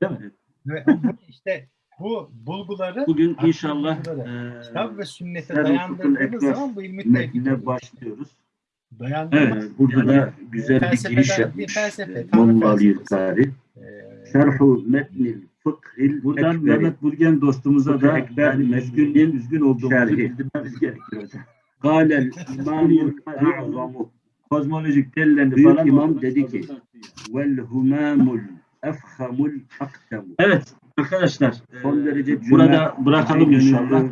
Değil mi? Ve bu işte bu bulguları Bugün inşallah eee kitap ve sünnete dayandırdığımız zaman bu ilmi tevhid metnine oluyor. başlıyoruz. Dayandırmak, Evet, burada da güzel bir giriş yapmış. felsefe, Tanrı Molla Şerhu metnil fıkhil Buradan ekberi. Mehmet Burgen dostumuza da ekber yani mezgünlüğün üzgün olduğumuzu şerhi. bildirmemiz gerekiyor hocam. Kâlel imamul a'zamu. Kozmolojik delillerini Büyük falan imam orada dedi ki vel humamul efhamul aktemu. Evet arkadaşlar Son e, derece burada cömert, bırakalım inşallah.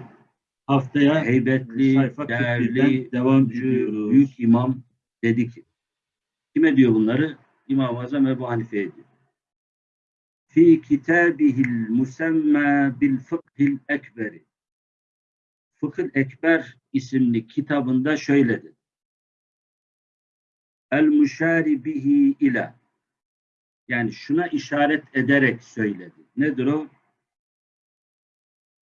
Haftaya heybetli, sayfa değerli, 41'den devam ediyoruz. büyük imam dedi ki. Kime diyor bunları? İmam-ı Azam Ebu Hanife'ye diyor. Fi kitabihil musemma bil fıkhil ekberi. Fıkhıl Ekber isimli kitabında şöyle dedi. El müşari bihi ila. Yani şuna işaret ederek söyledi. Nedir o?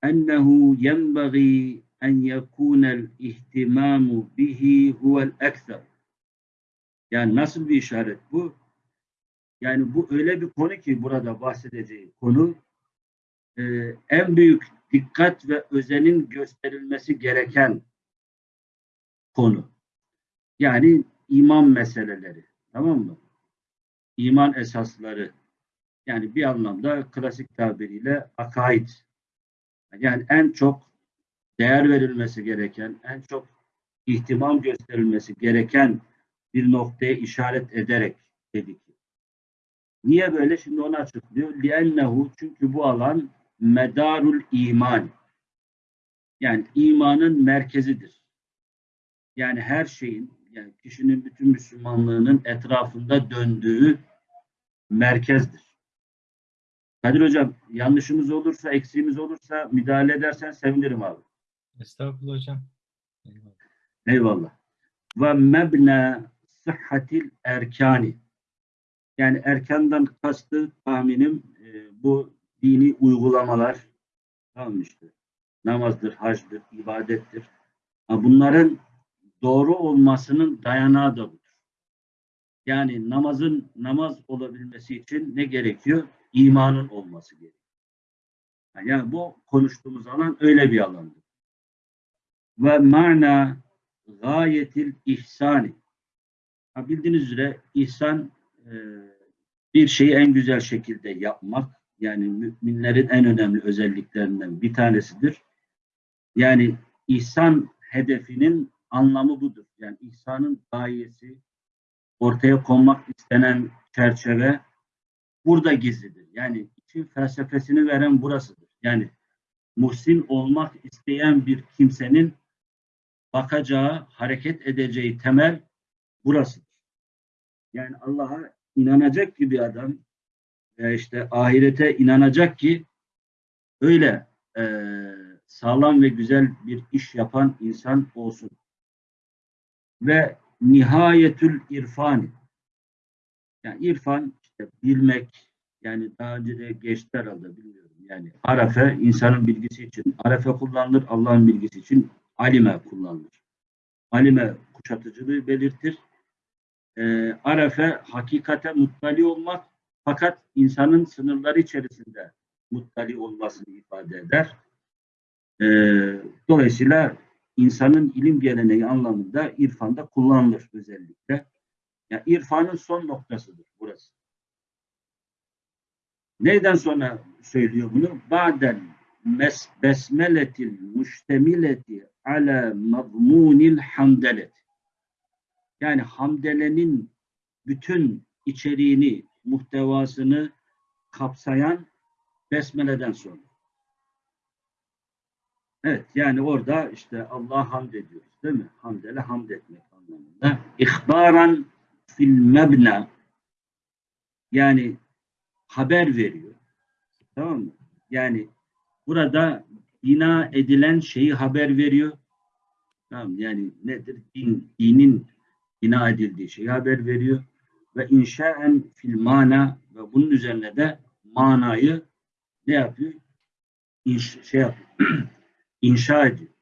Ennehu yenbagî en yekûnel ihtimamu bihi huvel ekser. Yani nasıl bir işaret bu? Yani bu öyle bir konu ki burada bahsedeceği konu e, en büyük dikkat ve özenin gösterilmesi gereken konu. Yani iman meseleleri. Tamam mı? İman esasları. Yani bir anlamda klasik tabiriyle akaid. Yani en çok değer verilmesi gereken, en çok ihtimam gösterilmesi gereken bir noktaya işaret ederek dedik. Niye böyle? Şimdi onu açıklıyor. لِأَنَّهُ Çünkü bu alan medarul iman. Yani imanın merkezidir. Yani her şeyin, yani kişinin bütün Müslümanlığının etrafında döndüğü merkezdir. Kadir Hocam yanlışımız olursa, eksiğimiz olursa müdahale edersen sevinirim abi. Estağfurullah hocam. Eyvallah. Ve mebne sıhhatil erkani. Yani erkandan kastı tahminim e, bu dini uygulamalar işte namazdır, hacdır, ibadettir. Ha, bunların doğru olmasının dayanağı da budur. Yani namazın namaz olabilmesi için ne gerekiyor? İmanın olması gerekiyor. Yani bu konuştuğumuz alan öyle bir alandır. Ve mana gayetil ihsani. Ha, bildiğiniz üzere ihsan e, bir şeyi en güzel şekilde yapmak yani müminlerin en önemli özelliklerinden bir tanesidir. Yani ihsan hedefinin anlamı budur. Yani ihsanın gayesi ortaya konmak istenen çerçeve burada gizlidir. Yani için felsefesini veren burasıdır. Yani muhsin olmak isteyen bir kimsenin bakacağı, hareket edeceği temel burasıdır. Yani Allah'a inanacak ki bir adam işte ahirete inanacak ki öyle e, sağlam ve güzel bir iş yapan insan olsun. Ve nihayetül irfani yani irfan işte bilmek yani daha önce de geçti herhalde bilmiyorum. Yani arefe insanın bilgisi için arefe kullanılır Allah'ın bilgisi için alime kullanılır. Alime kuşatıcılığı belirtir. E, arefe hakikate muttali olmak fakat insanın sınırları içerisinde muttali olmasını ifade eder. E, dolayısıyla insanın ilim geleneği anlamında irfanda kullanılır özellikle. Yani irfanın son noktasıdır burası. Neyden sonra söylüyor bunu? Ba'den mes besmeletil müştemileti ala mazmunil hamdelet. Yani hamdelenin bütün içeriğini, muhtevasını kapsayan besmeleden sonra. Evet yani orada işte Allah hamd ediyoruz değil mi? Hamdele hamd etmek anlamında. İhbaran fil mebna yani haber veriyor. Tamam mı? Yani burada bina edilen şeyi haber veriyor. Tamam yani nedir? Din, dinin bina edildiği şeyi haber veriyor. Ve inşaen fil mana ve bunun üzerine de manayı ne yapıyor? İnş, şey yapıyor. inşa ediyor.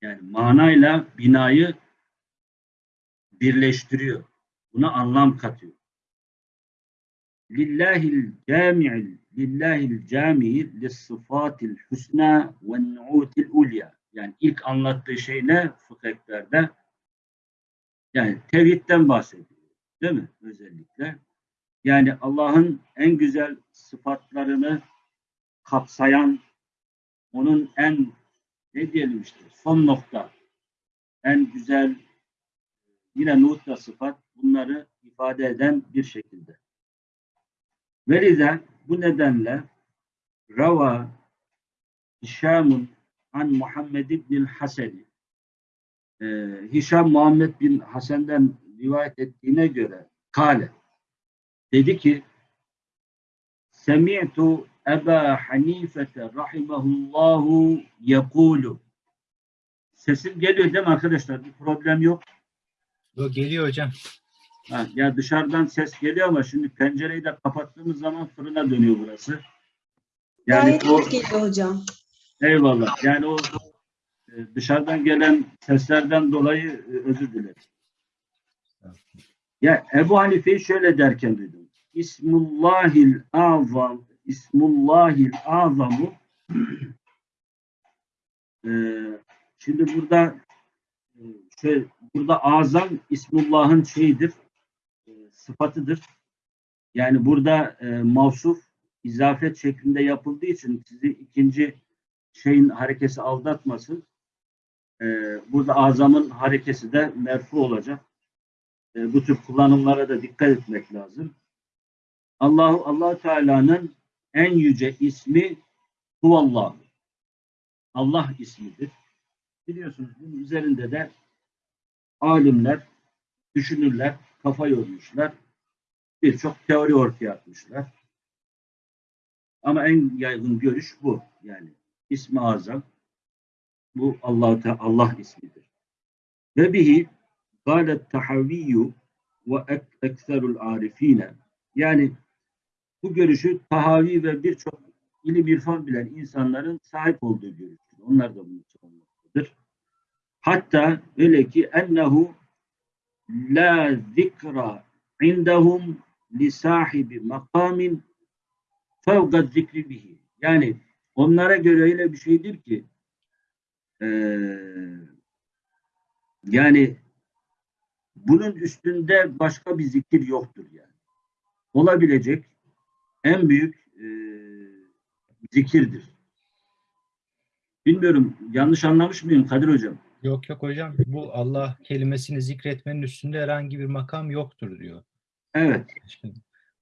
Yani manayla binayı birleştiriyor. Buna anlam katıyor. lillahil cami'il lillahil cami'i lis-sıfatil husna ve nu'util ulya. Yani ilk anlattığı şey ne fıkıhlerde? Yani tevhidden bahsediyor. Değil mi? Özellikle. Yani Allah'ın en güzel sıfatlarını kapsayan onun en ne diyelim işte son nokta en güzel yine nutla sıfat bunları ifade eden bir şekilde. Velide bu nedenle Rava Hişamun an Muhammed ibn Haseni ee, Hişam Muhammed bin Hasan'dan rivayet ettiğine göre kale dedi ki Semi'tu Eba Hanifete rahimahullahu yekulu Sesim geliyor değil mi arkadaşlar? Bir problem yok. Yo, geliyor hocam. Ha, ya dışarıdan ses geliyor ama şimdi pencereyi de kapattığımız zaman fırına dönüyor burası. Yani Gayet o geliyor hocam. eyvallah. Yani o e, dışarıdan gelen seslerden dolayı e, özür dilerim. Ya Ebu Hanife'yi şöyle derken duydum. İsmullahil azam İsmullahil azamu e, şimdi burada e, şey, burada azam İsmullah'ın şeyidir e, sıfatıdır. Yani burada e, mavsuf izafet şeklinde yapıldığı için sizi ikinci şeyin harekesi aldatmasın. E, burada azamın harekesi de merfu olacak. E, bu tür kullanımlara da dikkat etmek lazım. Allahu Allah Teala'nın en yüce ismi Huvallah. Allah ismidir. Biliyorsunuz bunun üzerinde de alimler, düşünürler, kafa yormuşlar. Birçok teori ortaya atmışlar. Ama en yaygın görüş bu. Yani ismi azam bu Allah Allah ismidir. Ve bihi galet tahaviyyu ve ek- ekserul arifine yani bu görüşü tahavi ve birçok ilim irfan bilen insanların sahip olduğu görüştür. Onlar da bunu savunmaktadır. Hatta öyle ki ennehu la zikra indahum li sahibi makamin fevga zikri bihi. Yani onlara göre öyle bir şeydir ki eee, yani bunun üstünde başka bir zikir yoktur yani. Olabilecek en büyük eee, zikirdir. Bilmiyorum yanlış anlamış mıyım Kadir Hocam? Yok yok hocam. Bu Allah kelimesini zikretmenin üstünde herhangi bir makam yoktur diyor. Evet.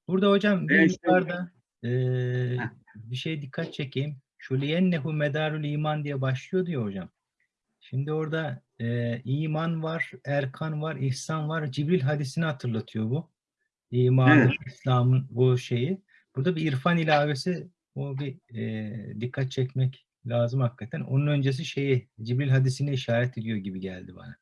Burada hocam bir yukarıda Heh. bir şey dikkat çekeyim. Şu liyennehu medarul iman diye başlıyor diyor hocam. Şimdi orada eee, iman var, erkan var, ihsan var. Cibril hadisini hatırlatıyor bu. İmanın, Evet. İslam'ın bu şeyi. Burada bir irfan ilavesi o bir eee, dikkat çekmek lazım hakikaten. Onun öncesi şeyi Cibril hadisine işaret ediyor gibi geldi bana.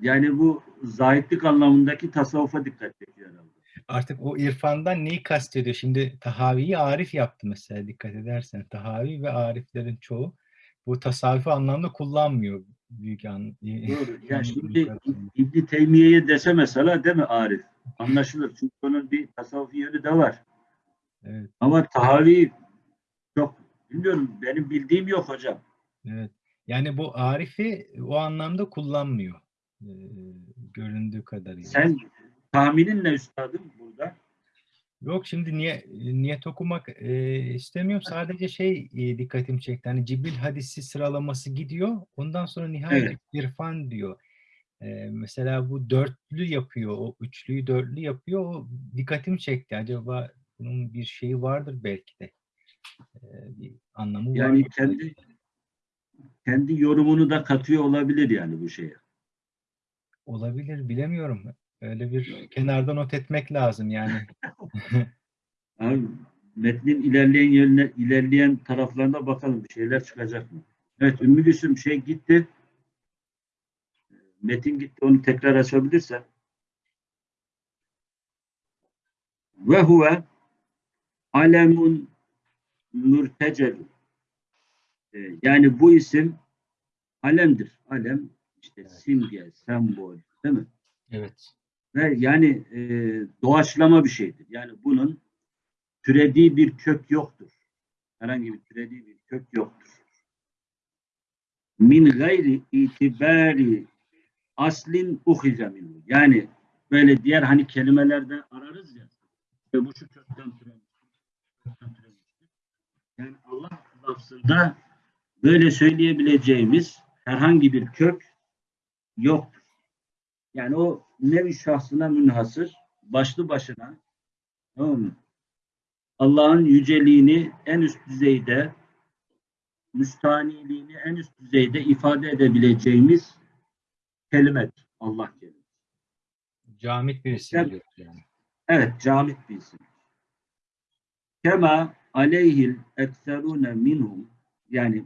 Yani bu zahitlik anlamındaki tasavvufa dikkat çekiyor herhalde. Artık o irfandan neyi kastediyor? Şimdi Tahavi'yi Arif yaptı mesela dikkat edersen. Tahavi ve Ariflerin çoğu bu tasavvufi anlamda kullanmıyor büyük an. Doğru. Ya Yani şimdi İbni Teymiye'ye dese mesela değil mi Arif? Anlaşılır. Çünkü onun bir tasavvufi yönü de var. Evet, Ama tahavi çok bilmiyorum. Benim bildiğim yok hocam. evet. Yani bu Arif'i o anlamda kullanmıyor. Ee, göründüğü kadarıyla. Sen tahminin ne üstadım burada? Yok şimdi niye niyet okumak e, istemiyorum. Sadece şey e, dikkatimi çekti. Hani Cibril hadisi sıralaması gidiyor. Ondan sonra nihayet Evet. irfan diyor. E, mesela bu dörtlü yapıyor. O üçlüyü dörtlü yapıyor. O dikkatimi çekti. Acaba bunun bir şeyi vardır belki de. Bir anlamı Yani vardır kendi kendi yorumunu da katıyor olabilir yani bu şeye. Olabilir bilemiyorum. Öyle bir kenarda not etmek lazım yani. Abi, metnin ilerleyen yerine, ilerleyen taraflarına bakalım bir şeyler çıkacak mı? Evet Ümmü Gülsüm şey gitti. Metin gitti onu tekrar açabilirsen. Ve huve alemun mürtecel. Ee, Yani bu isim alemdir. Alem işte simge, sembol değil mi? Evet. Ve yani e, doğaçlama bir şeydir. Yani bunun türediği bir kök yoktur. Herhangi bir türediği bir kök yoktur. Min gayri itibari aslin uhize minhu. Yani böyle diğer hani kelimelerde ararız ya. Ve bu şu kökten türemiştir. Yani Allah lafzında böyle söyleyebileceğimiz herhangi bir kök yoktur. Yani o nevi şahsına münhasır, başlı başına tamam mı? Allah'ın yüceliğini en üst düzeyde, müstaniliğini en üst düzeyde ifade edebileceğimiz kelimedir. Allah kelimesi. Camit bir isim Yani- yani. Evet, camit bir isim. Kema aleyhil ekserune minhum yani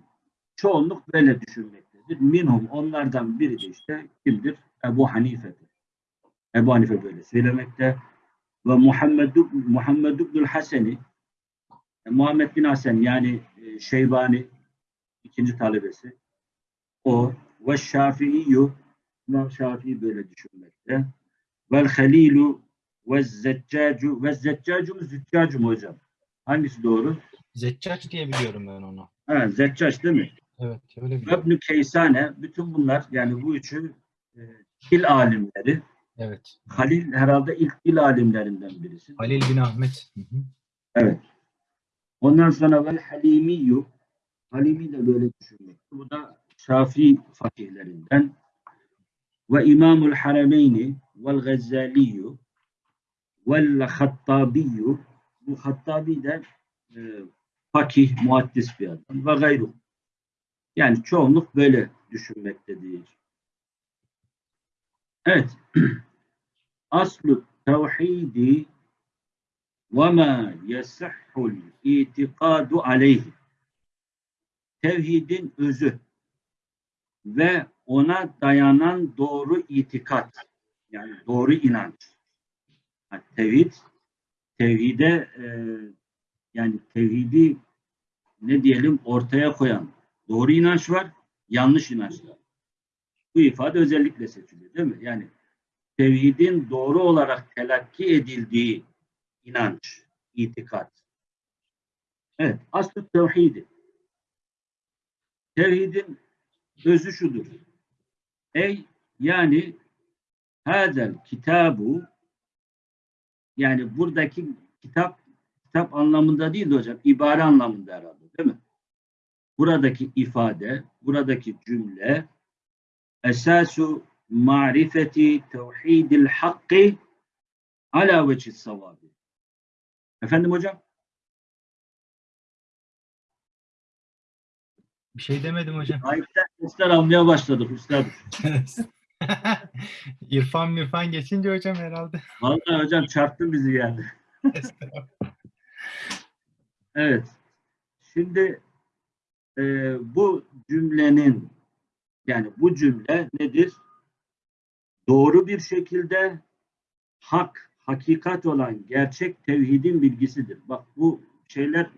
çoğunluk böyle düşünmektedir. Minhum onlardan biri de işte kimdir? Ebu Hanife'dir. Ebu Hanife böyle söylemekte ve Muhammed Muhammed ibnül Haseni Muhammed bin Hasan yani e, Şeybani ikinci talebesi o ve Şafii'yu İmam Şafii böyle düşünmekte. Vel Halilu ve Zeccacu ve Zeccacu mu Züccacu mu hocam? Hangisi doğru? Zeccac diye biliyorum ben onu. Ha, Zeccac değil mi? Evet öyle biliyorum. Ibn Keysane bütün bunlar yani bu üçü e, dil alimleri. Evet. Halil herhalde ilk dil alimlerinden birisi. Halil bin Ahmet. Hı hı. Evet. Ondan sonra vel Halimiyu Halimi de böyle düşünmek. Bu da Şafii fakihlerinden. Ve İmamul Harameyni vel Gazzaliyu vel Hattabiyu bu Hattabi de e, fakih, muaddis bir adam ve gayru. Yani çoğunluk böyle düşünmektedir. Evet. Aslu tevhidi ve ma yasihhul itikadu aleyhi. Tevhidin özü ve ona dayanan doğru itikat yani doğru inanç. Ha, tevhid tevhide e, yani tevhidi ne diyelim ortaya koyan doğru inanç var, yanlış inanç var. Bu ifade özellikle seçiliyor değil mi? Yani tevhidin doğru olarak telakki edildiği inanç, itikat. Evet, aslı tevhidi. Tevhidin özü şudur. Ey yani hadel kitabu yani buradaki kitap kitap anlamında değil de hocam ibare anlamında herhalde değil mi? Buradaki ifade, buradaki cümle esasu marifeti tevhidil hakkı ala vecih savabi. Efendim hocam? Bir şey demedim hocam. Ayıptan sesler almaya başladık üstadım. İrfan mirfan geçince hocam herhalde. Vallahi hocam çarptın bizi yani. Evet. Şimdi e, bu cümlenin yani bu cümle nedir? Doğru bir şekilde hak, hakikat olan gerçek tevhidin bilgisidir. Bak bu şeyler,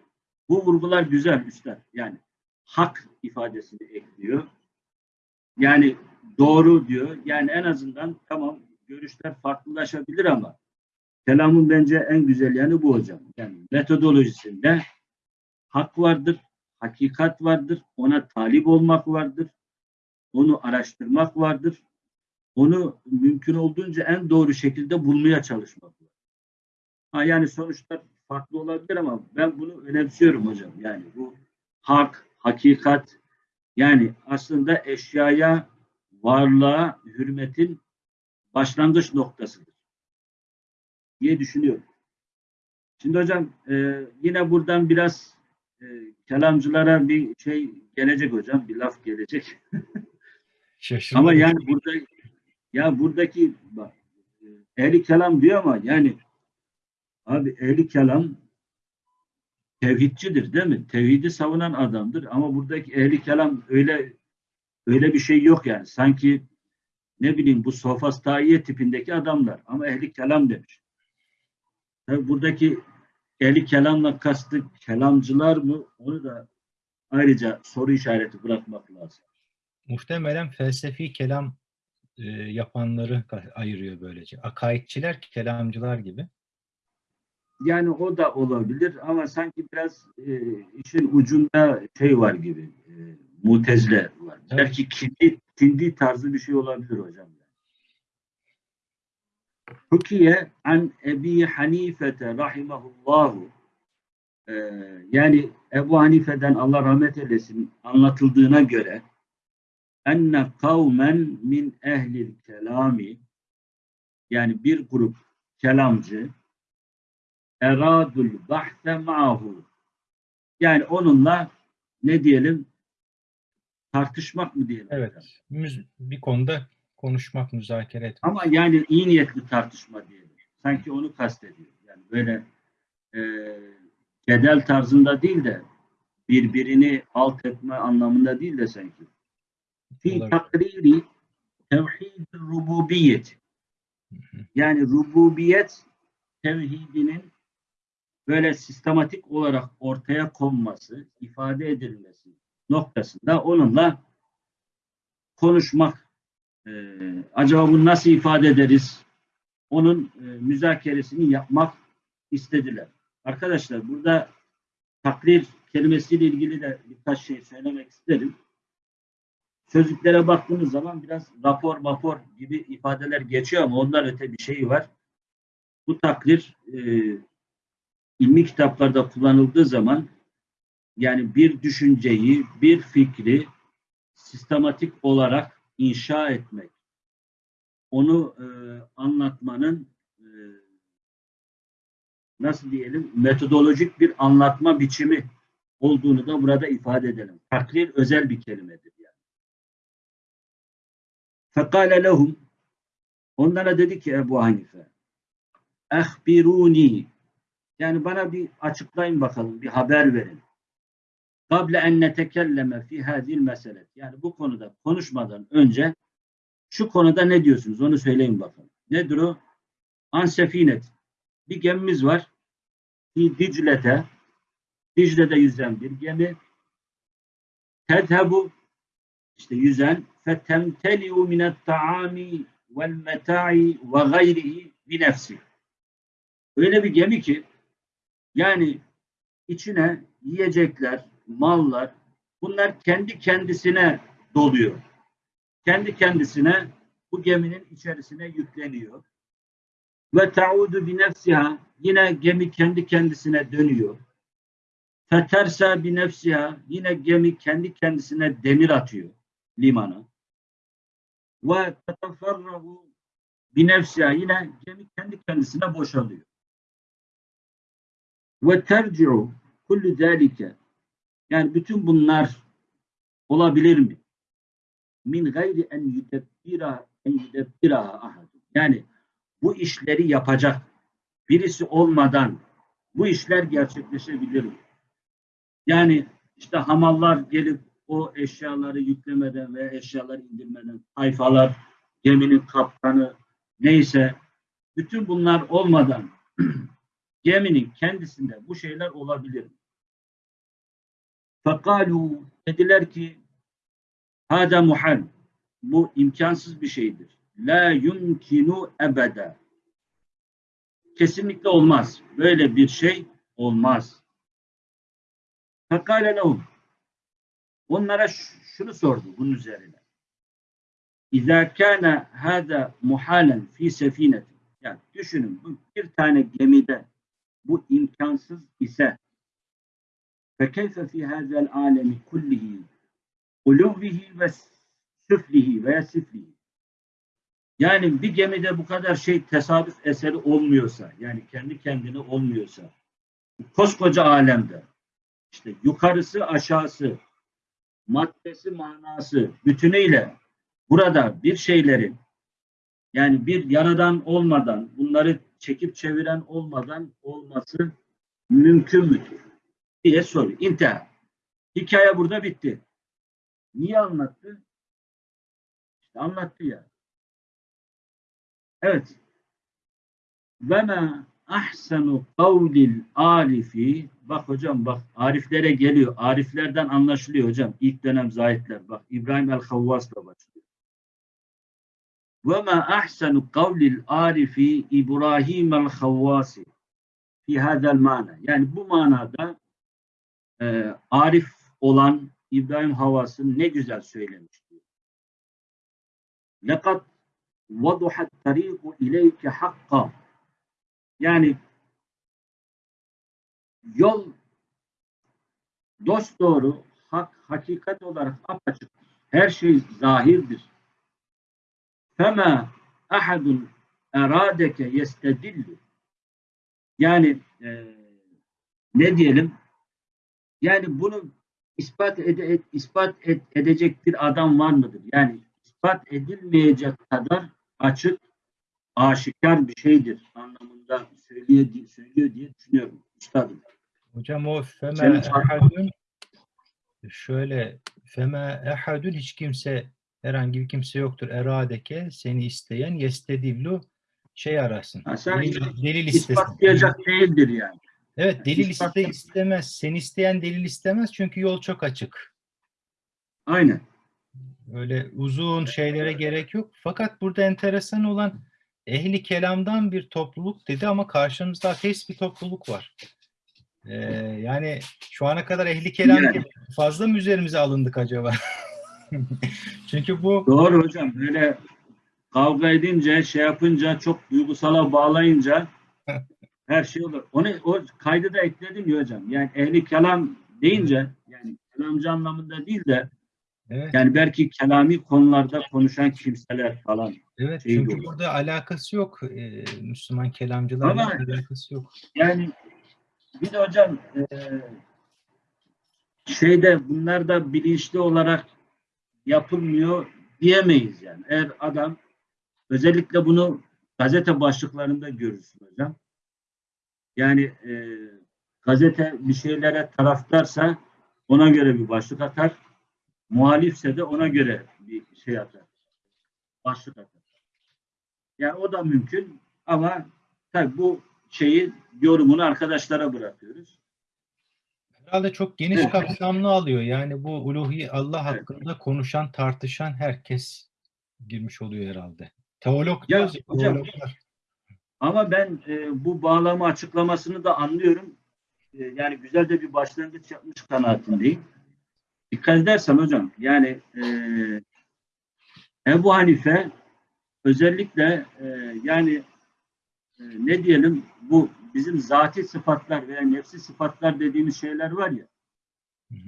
bu vurgular güzel üstad. Yani hak ifadesini ekliyor. Yani doğru diyor. Yani en azından tamam görüşler farklılaşabilir ama kelamın bence en güzel yanı bu hocam. Yani metodolojisinde hak vardır, hakikat vardır, ona talip olmak vardır, onu araştırmak vardır, onu mümkün olduğunca en doğru şekilde bulmaya çalışmak var. Ha yani sonuçlar farklı olabilir ama ben bunu önemsiyorum hocam. Yani bu hak, hakikat yani aslında eşyaya, varlığa, hürmetin başlangıç noktasıdır diye düşünüyorum. Şimdi hocam e, yine buradan biraz e, kelamcılara bir şey gelecek hocam, bir laf gelecek. Ama yani burada ya buradaki bak, e, ehli kelam diyor ama yani abi ehli kelam tevhidcidir değil mi? Tevhidi savunan adamdır ama buradaki ehli kelam öyle öyle bir şey yok yani. Sanki ne bileyim bu sofastaiye tipindeki adamlar ama ehli kelam demiş. Tabii buradaki ehli kelamla kastı kelamcılar mı? Onu da ayrıca soru işareti bırakmak lazım. Muhtemelen felsefi kelam e, yapanları ayırıyor böylece. Akaidçiler, kelamcılar gibi. Yani o da olabilir ama sanki biraz e, işin ucunda şey var gibi. E, mutezile var. Evet. Belki kindi, kindi tarzı bir şey olabilir hocam. Hukiye an Ebi Hanifete rahimahullahu e, yani Ebu Hanife'den Allah rahmet eylesin anlatıldığına göre enne kavmen min ehlil kelami yani bir grup kelamcı eradul bahse ma'hu yani onunla ne diyelim tartışmak mı diyelim? Evet. müz- Bir konuda konuşmak, müzakere etmek. Ama yani iyi niyetli tartışma diyelim. Sanki onu kastediyor. Yani böyle e, cedel tarzında değil de birbirini alt etme anlamında değil de sanki. Fi takriri tevhid rububiyet. Yani rububiyet tevhidinin böyle sistematik olarak ortaya konması, ifade edilmesi noktasında onunla konuşmak e, acaba bunu nasıl ifade ederiz? Onun e, müzakeresini yapmak istediler. Arkadaşlar burada takrir kelimesiyle ilgili de birkaç şey söylemek isterim. Sözlüklere baktığınız zaman biraz rapor rapor gibi ifadeler geçiyor ama ondan öte bir şey var. Bu takrir e, ilmi kitaplarda kullanıldığı zaman yani bir düşünceyi, bir fikri sistematik olarak inşa etmek, onu e, anlatmanın e, nasıl diyelim metodolojik bir anlatma biçimi olduğunu da burada ifade edelim. Takrir özel bir kelimedir yani. Fekale lehum onlara dedi ki Ebu Hanife ehbiruni yani bana bir açıklayın bakalım, bir haber verin. Kable en netekelleme fi hadil meselet. Yani bu konuda konuşmadan önce şu konuda ne diyorsunuz? Onu söyleyin bakalım. Nedir o? An sefinet. Bir gemimiz var. Fi Dicle'te Dicle'de yüzen bir gemi. Tedhebu işte yüzen fetemteliu minet taami vel meta'i ve gayrihi bi nefsi. Öyle bir gemi ki yani içine yiyecekler, mallar bunlar kendi kendisine doluyor. Kendi kendisine bu geminin içerisine yükleniyor. Ve taudu bi nefsiha yine gemi kendi kendisine dönüyor. Fetersa bi nefsiha yine gemi kendi kendisine demir atıyor limana. Ve teteferrahu bi nefsiha yine gemi kendi kendisine boşalıyor. Ve terci'u kullu zâlike yani bütün bunlar olabilir mi? Min gayri en yudebbira en yudebbiraha ahad. Yani bu işleri yapacak birisi olmadan bu işler gerçekleşebilir mi? Yani işte hamallar gelip o eşyaları yüklemeden ve eşyaları indirmeden tayfalar, geminin kaptanı neyse bütün bunlar olmadan geminin kendisinde bu şeyler olabilir mi? Fekalu dediler ki hada muhal bu imkansız bir şeydir. La yumkinu ebede kesinlikle olmaz. Böyle bir şey olmaz. Fekale lehum onlara şunu sordu bunun üzerine. İzâ kâne hâdâ muhalen fî sefinetin. Yani düşünün bu bir tane gemide bu imkansız ise فكيف في هذا العالم كله علوه ve süflihi veya siflihi yani bir gemide bu kadar şey tesadüf eseri olmuyorsa yani kendi kendine olmuyorsa koskoca alemde işte yukarısı aşağısı maddesi manası bütünüyle burada bir şeylerin yani bir yaradan olmadan bunları çekip çeviren olmadan olması mümkün müdür? Diye soruyor. İntihar. Hikaye burada bitti. Niye anlattı? İşte anlattı ya. Evet. Ve ma ahsenu kavlil arifi bak hocam bak ariflere geliyor. Ariflerden anlaşılıyor hocam. İlk dönem zahitler. Bak İbrahim el-Havvas'la başlıyor. Ve ma ahsanu kavlil arifi İbrahim el Havvasi fi hadal mana. Yani bu manada e, arif olan İbrahim Havvas'ın ne güzel söylemiş diyor. Lekad vaduhat tariqu ileyke hakka. Yani yol dost doğru hak, hakikat olarak apaçık. Her şey zahirdir. Fema ahadun eradeke yestedillu. Yani e, ne diyelim? Yani bunu ispat ede, et- ispat et- edecek bir adam var mıdır? Yani ispat edilmeyecek kadar açık, aşikar bir şeydir anlamında söylüyor, diye- söylüyor diye düşünüyorum. Üstadım. Hocam o feme ehadün şöyle feme ehadün hiç kimse herhangi bir kimse yoktur. Eradeke seni isteyen yestedillu şey arasın. Ha, sen delil, delil. İspatlayacak değildir yani. Evet delil iste istemez. Seni isteyen delil istemez çünkü yol çok açık. Aynen. Öyle uzun şeylere gerek yok. Fakat burada enteresan olan ehli kelamdan bir topluluk dedi ama karşımızda ateist bir topluluk var. Ee, yani şu ana kadar ehli kelam Yani. fazla mı üzerimize alındık acaba? Çünkü bu Doğru hocam. Böyle kavga edince, şey yapınca, çok duygusala bağlayınca her şey olur. Onu o kaydı da ekledim ya hocam. Yani ehli kelam deyince yani kelamcı anlamında değil de evet, yani belki kelami konularda konuşan kimseler falan. evet şey çünkü olur. burada alakası yok. Ee, Müslüman kelamcılarla alakası yok. Yani bir de hocam e, şeyde bunlar da bilinçli olarak yapılmıyor diyemeyiz yani. Eğer adam özellikle bunu gazete başlıklarında görürsün hocam. Yani e, gazete bir şeylere taraftarsa ona göre bir başlık atar. Muhalifse de ona göre bir şey atar. Başlık atar. Yani o da mümkün ama tabii bu şeyi yorumunu arkadaşlara bırakıyoruz. Herhalde çok geniş Evet. kapsamlı alıyor. Yani bu uluhi Allah Evet. hakkında konuşan, tartışan herkes girmiş oluyor herhalde. Teolog Ya hocam, teologlar. Ama ben e, bu bağlama açıklamasını da anlıyorum. E, yani güzel de bir başlangıç yapmış kanaatindeyim. Dikkat edersen hocam yani e, Ebu Hanife özellikle e, yani e, ne diyelim bu bizim zati sıfatlar veya nefsi sıfatlar dediğimiz şeyler var ya Hı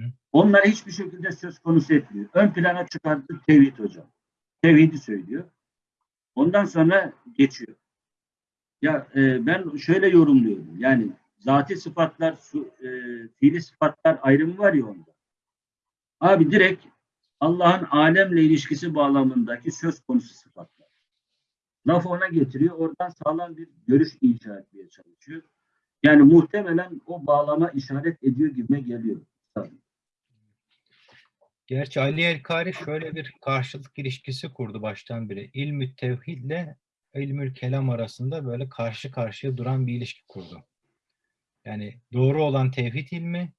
hiçbir şekilde söz konusu etmiyor. Ön plana çıkarttı tevhid hocam. Tevhidi söylüyor. Ondan sonra geçiyor. Ya e, ben şöyle yorumluyorum. Yani zati sıfatlar, su, e, fiili sıfatlar ayrımı var ya onda. Abi direkt Allah'ın alemle ilişkisi bağlamındaki söz konusu sıfatlar. Laf ona getiriyor. Oradan sağlam bir görüş inşa etmeye çalışıyor. Yani muhtemelen o bağlama işaret ediyor gibime geliyor. Tabii. Gerçi Ali El-Kari şöyle bir karşılık ilişkisi kurdu baştan beri. İlmü tevhidle ilmül kelam arasında böyle karşı karşıya duran bir ilişki kurdu. Yani doğru olan tevhid ilmi,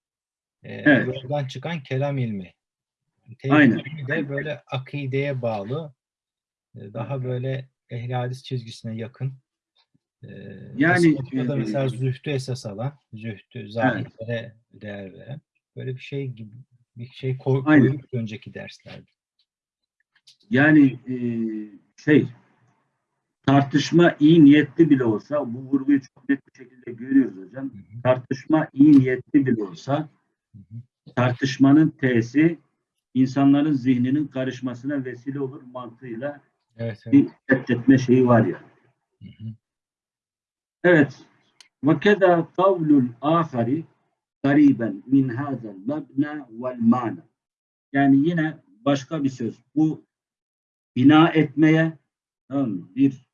e, Evet. yoldan çıkan kelam ilmi. Tevhid Aynen. ilmi de böyle akideye bağlı, e, daha böyle ehli hadis çizgisine yakın. E, Yani, e, mesela zühdü esas alan, zühdü, zahirlere değer veren böyle bir şey gibi bir şey koy, koyduk önceki derslerde. Yani e, şey tartışma iyi niyetli bile olsa bu vurguyu çok net bir şekilde görüyoruz hocam. Tartışma iyi niyetli bile olsa tartışmanın T'si insanların zihninin karışmasına vesile olur mantığıyla Evet, evet. bir reddetme şeyi var ya. Hı hı. Evet. Ve keda kavlul ahari gariben min hazel mebna vel mana. Yani yine başka bir söz. Bu bina etmeye tamam mı? bir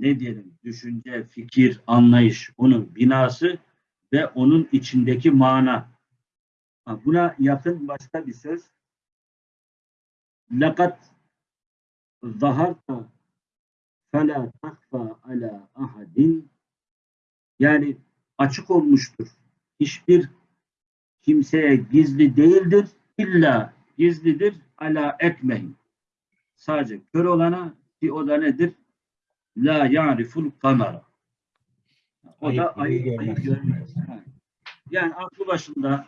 ne diyelim düşünce, fikir, anlayış onun binası ve onun içindeki mana. Buna yakın başka bir söz. Lakat zaharta fela takfa ala ahadin yani açık olmuştur. Hiçbir kimseye gizli değildir. İlla gizlidir ala ekmehin. Sadece kör olana Ki o da nedir? La ya'riful kamera. O da Ayı ayı, ayı görmez. Yani aklı başında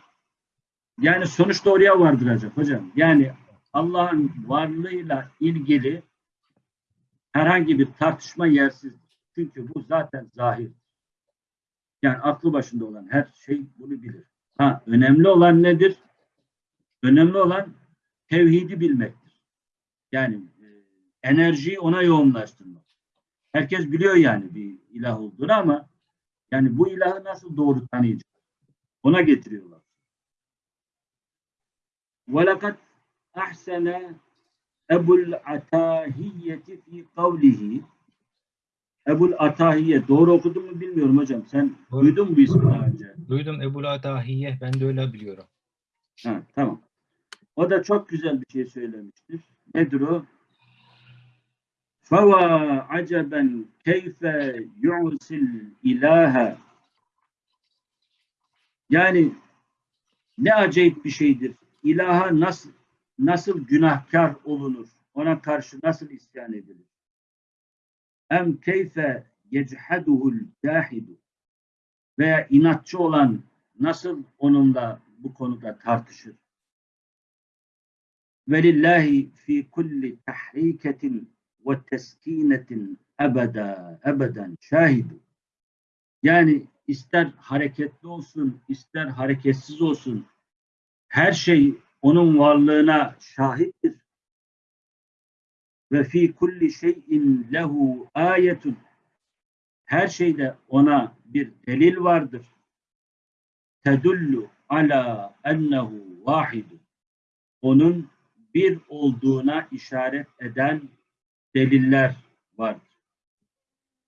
yani sonuçta oraya vardıracak hocam. Yani Allah'ın varlığıyla ilgili herhangi bir tartışma yersizdir. Çünkü bu zaten zahir. Yani aklı başında olan her şey bunu bilir. Ha, önemli olan nedir? Önemli olan tevhidi bilmektir. Yani e, enerjiyi ona yoğunlaştırmak. Herkes biliyor yani bir ilah olduğunu ama yani bu ilahı nasıl doğru tanıyacak? Ona getiriyorlar. وَلَقَدْ أَحْسَنَ Ebul Atahiyeti fi kavlihi Ebul Atahiye doğru okudum mu bilmiyorum hocam. Sen Doğru. duydun mu bu ismi daha önce? Duydum Ebu Dahiye. Ben de öyle biliyorum. Ha, tamam. O da çok güzel bir şey söylemiştir. Nedir o? Feva aceben keyfe yu'sil ilahe Yani ne acayip bir şeydir. İlaha nasıl nasıl günahkar olunur? Ona karşı nasıl isyan edilir? Em keyfe yecheduhul cahidu veya inatçı olan nasıl onunla bu konuda tartışır? Velillahi fi kulli tahriketin ve teskinetin ebeda ebeden şahidu. Yani ister hareketli olsun, ister hareketsiz olsun her şey onun varlığına şahittir. Ve fi kulli şeyin lehu ayetun. Her şeyde ona bir delil vardır. Tedullu ala ennehu vahidu. Onun bir olduğuna işaret eden deliller vardır.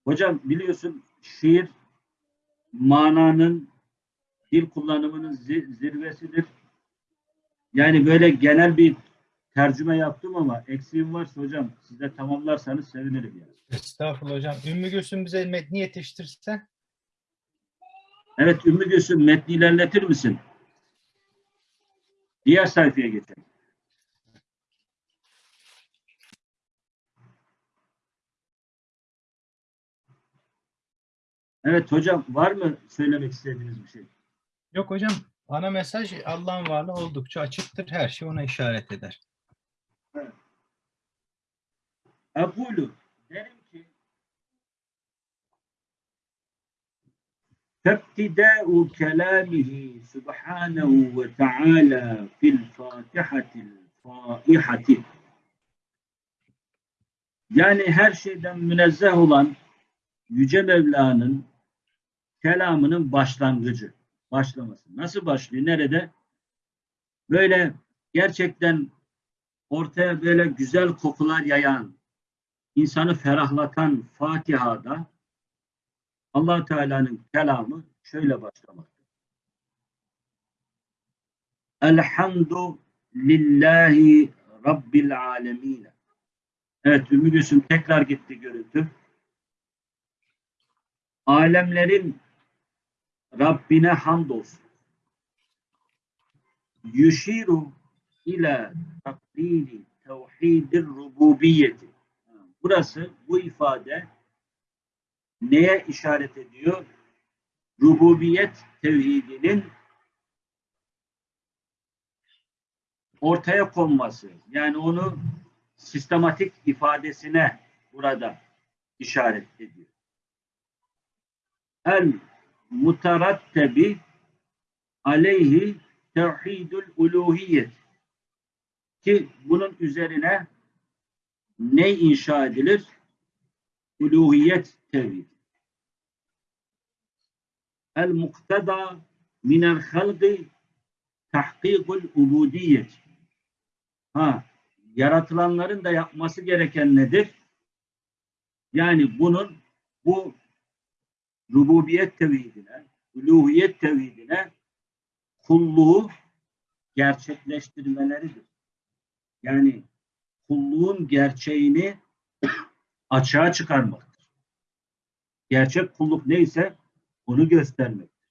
Hocam biliyorsun şiir mananın dil kullanımının zi- zirvesidir. Yani böyle genel bir tercüme yaptım ama eksiğim varsa hocam siz de tamamlarsanız sevinirim yani. Estağfurullah hocam. Ümmü Gülsüm bize metni yetiştirse. Evet Ümmü Gülsüm metni ilerletir misin? Diğer sayfaya geçelim. Evet hocam var mı söylemek istediğiniz bir şey? Yok hocam ana mesaj Allah'ın varlığı oldukça açıktır. Her şey ona işaret eder. Evet. Ekulu derim ki Tebtidâ'u kelâmihi subhânehu ve teâlâ fil fâtihatil fâihati yani her şeyden münezzeh olan Yüce Mevla'nın kelamının başlangıcı, başlaması. Nasıl başlıyor? Nerede? Böyle gerçekten ortaya böyle güzel kokular yayan, insanı ferahlatan Fatiha'da allah Teala'nın kelamı şöyle başlamaktadır. Elhamdu lillahi rabbil alemin. Evet Ümmü Gülsüm tekrar gitti görüntü. Alemlerin Rabbine hamdolsun. Yuşiru ila taklidi tevhidir rububiyeti. Burası bu ifade neye işaret ediyor? Rububiyet tevhidinin ortaya konması. Yani onu sistematik ifadesine burada işaret ediyor. El mutarattebi aleyhi tevhidül uluhiyet ki bunun üzerine ne inşa edilir? Uluhiyet tevhid. El muktada minel halqi tahkikul ubudiyet. Ha, yaratılanların da yapması gereken nedir? Yani bunun bu rububiyet tevhidine, uluhiyet tevhidine kulluğu gerçekleştirmeleridir. Yani kulluğun gerçeğini açığa çıkarmaktır. Gerçek kulluk neyse onu göstermektir.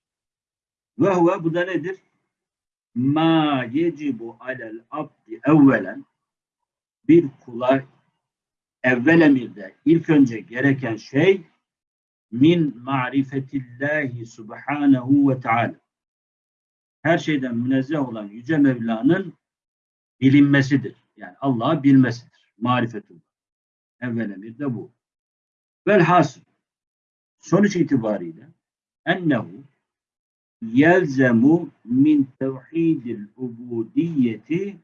Ve huve bu da nedir? Ma yecibu alel abdi evvelen bir kula evvel emirde ilk önce gereken şey min marifetillahi subhanahu ve teala. Her şeyden münezzeh olan Yüce Mevla'nın bilinmesidir. Yani Allah'ı bilmesidir. Marifetullah. Evvel emirde bu. Velhasıl sonuç itibariyle ennehu yelzemu min tevhidil ubudiyeti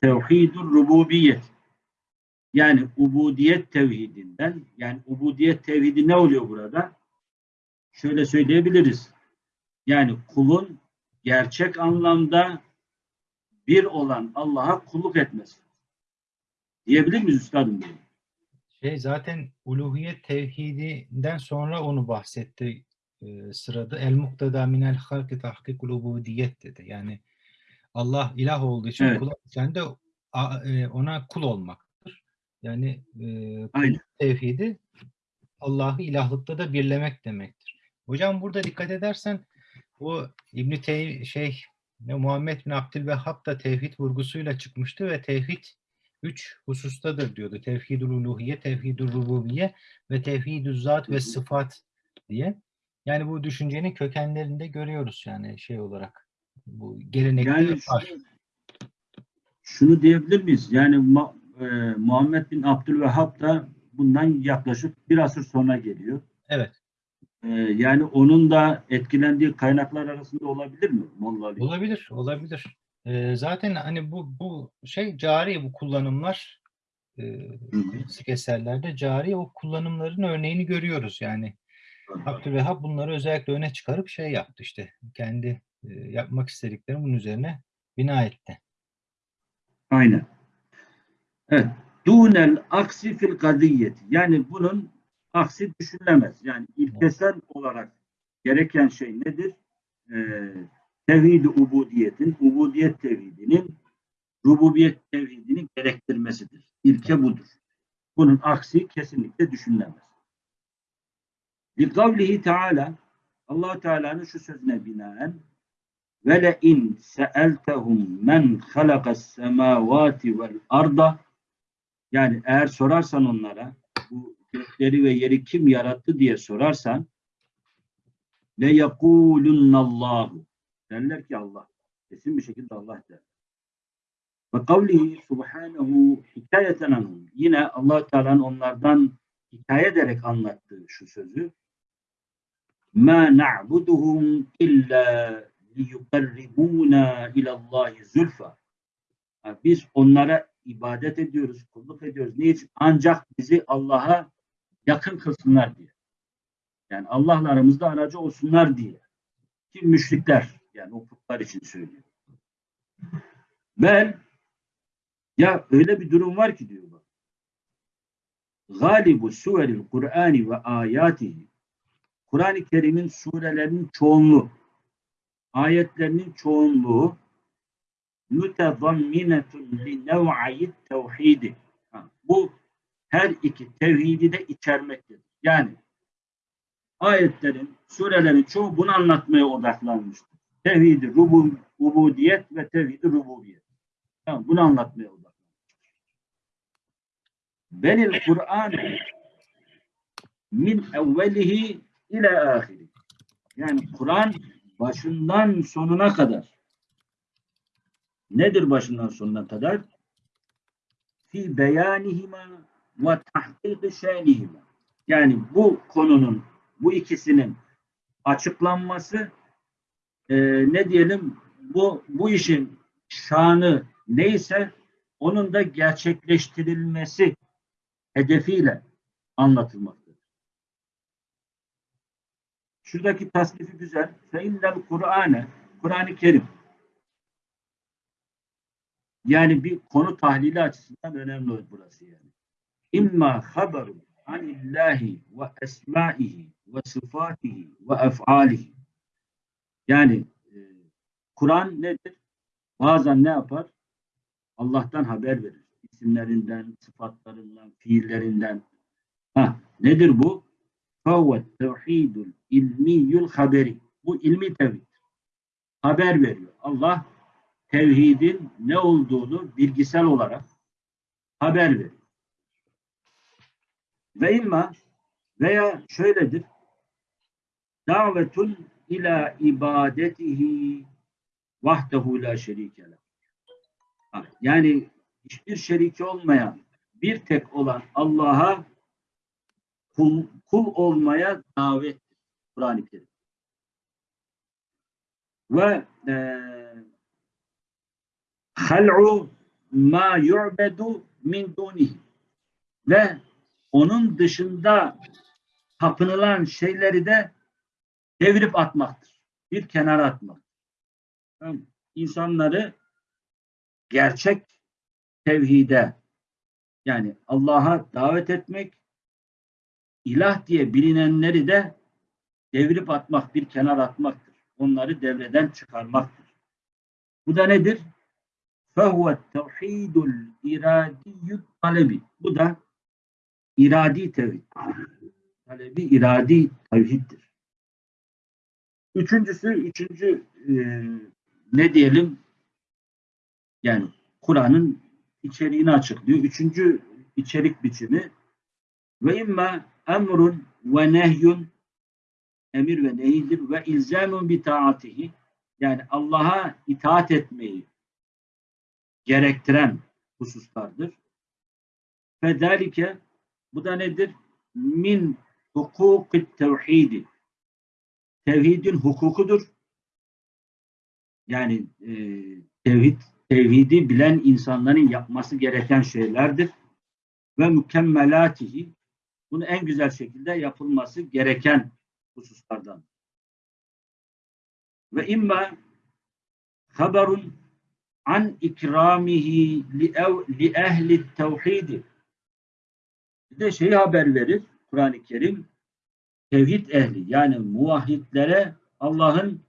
tevhidur rububiyet. Yani ubudiyet tevhidinden yani ubudiyet tevhidi ne oluyor burada? Şöyle söyleyebiliriz. Yani kulun gerçek anlamda bir olan Allah'a kulluk etmesi. Diyebilir miyiz üstadım? bunu? Şey zaten uluhiyet tevhidinden sonra onu bahsetti e, sırada. El muktada minel halki tahkikul ubudiyet dedi. Yani Allah ilah olduğu için Evet. kul sen de e, ona kul olmaktır. Yani e, Aynen. tevhidi Allah'ı ilahlıkta da birlemek demektir. Hocam burada dikkat edersen bu İbn Tey şey ne Muhammed bin Abdülvehhab da tevhid vurgusuyla çıkmıştı ve tevhid üç husustadır diyordu. Tevhidul uluhiye, tevhidul rububiye ve tevhidü zat ve sıfat diye. Yani bu düşüncenin kökenlerinde görüyoruz yani şey olarak. Bu gelenekte Yani var. şunu, şunu diyebilir miyiz? Yani Ma- e, Muhammed bin Abdülvehhab da bundan yaklaşık bir asır sonra geliyor. Evet. E, yani onun da etkilendiği kaynaklar arasında olabilir mi? Ali? Olabilir, olabilir. Ee, zaten hani bu bu şey cari bu kullanımlar e, klasik eserlerde cari o kullanımların örneğini görüyoruz yani. Abdülvehhab bunları özellikle öne çıkarıp şey yaptı işte kendi e, yapmak istediklerini bunun üzerine bina etti. Aynen. Evet. Dunel aksi fil kadiyeti. Yani bunun aksi düşünülemez. Yani ilkesel olarak gereken şey nedir? Ee, tevhid-i ubudiyetin, ubudiyet tevhidinin rububiyet tevhidini gerektirmesidir. İlke budur. Bunun aksi kesinlikle düşünülemez. Likavlihi Teala allah Teala'nın şu sözüne binaen ve le in seeltehum men halakas semavati vel arda yani eğer sorarsan onlara bu gökleri ve yeri kim yarattı diye sorarsan le yekulunallahu derler ki Allah kesin bir şekilde Allah der. Ve kavlihi subhanehu hikayeten anhum yine allah Teala'nın onlardan hikaye ederek anlattığı şu sözü ma na'buduhum illa liyukarribuna ilallahi zülfa. Biz onlara ibadet ediyoruz, kulluk ediyoruz. Niçin? Ancak bizi Allah'a yakın kılsınlar diye. Yani Allah'la aramızda aracı olsunlar diye. Ki müşrikler yani o putlar için söylüyor. Bel ya öyle bir durum var ki diyor bak. Galibu suveril Kur'ani ve ayatihi Kur'an-ı Kerim'in surelerinin çoğunluğu, ayetlerinin çoğunluğu mütezamminetun li nev'ayit tevhidi. Bu her iki tevhidi de içermektedir. Yani ayetlerin, surelerin çoğu bunu anlatmaya odaklanmıştır. Tevhidi rubu, ubudiyet ve tevhidi rububiyet. Tamam, bunu anlatmaya odaklanmıştır. Benil Kur'an min evvelihi ile ahiri. Yani Kur'an başından sonuna kadar. Nedir başından sonuna kadar? Fi beyanihima ve tahkik şenihima. Yani bu konunun, bu ikisinin açıklanması e, ne diyelim bu bu işin şanı neyse onun da gerçekleştirilmesi hedefiyle anlatılmaktadır. Şuradaki tasnifi güzel. Feinnel Kur'ane, Kur'an-ı Kerim. Yani bir konu tahlili açısından önemli burası yani. İmma haberun anillahi ve esmaihi ve sıfatihi ve ef'alihi. Yani e, Kur'an nedir? Bazen ne yapar? Allah'tan haber verir. İsimlerinden, sıfatlarından, fiillerinden. Ha, nedir bu? Fevvet tevhidul ilmiyul haberi. Bu ilmi tevhid. Haber veriyor. Allah tevhidin ne olduğunu bilgisel olarak haber veriyor. Ve imma veya şöyledir. Davetun ila ibadetihi vahdehu la şerike leh. Ha, Yani hiçbir şeriki olmayan, bir tek olan Allah'a kul, kul olmaya davet Kur'an-ı Kerim. Ve eee hal'u ma yu'bedu min dunihi ve onun dışında tapınılan şeyleri de devirip atmaktır. Bir kenara atmak. Mı? İnsanları gerçek tevhide yani Allah'a davet etmek ilah diye bilinenleri de devirip atmak, bir kenar atmaktır. Onları devreden çıkarmaktır. Bu da nedir? فَهُوَ التَّوْحِيدُ الْاِرَادِيُّ talebi. Bu da iradi tevhid. Talebi iradi tevhiddir. Üçüncüsü, üçüncü e, ne diyelim? Yani Kur'an'ın içeriğini açıklıyor. Üçüncü içerik biçimi ve imma emrun ve nehyun emir ve nehidir ve ilzamun bi taatihi yani Allah'a itaat etmeyi gerektiren hususlardır. Fedalike bu da nedir? Min hukukit tevhidi. Tevhidin hukukudur. Yani e, tevhid tevhidi bilen insanların yapması gereken şeylerdir. Ve mükemmelatihi bunu en güzel şekilde yapılması gereken hususlardan. Ve imma haberun an ikramihi li, ev, li ehli tevhidi. Bir de şeyi haber verir Kur'an-ı Kerim tevhid ehli yani muvahhidlere Allah'ın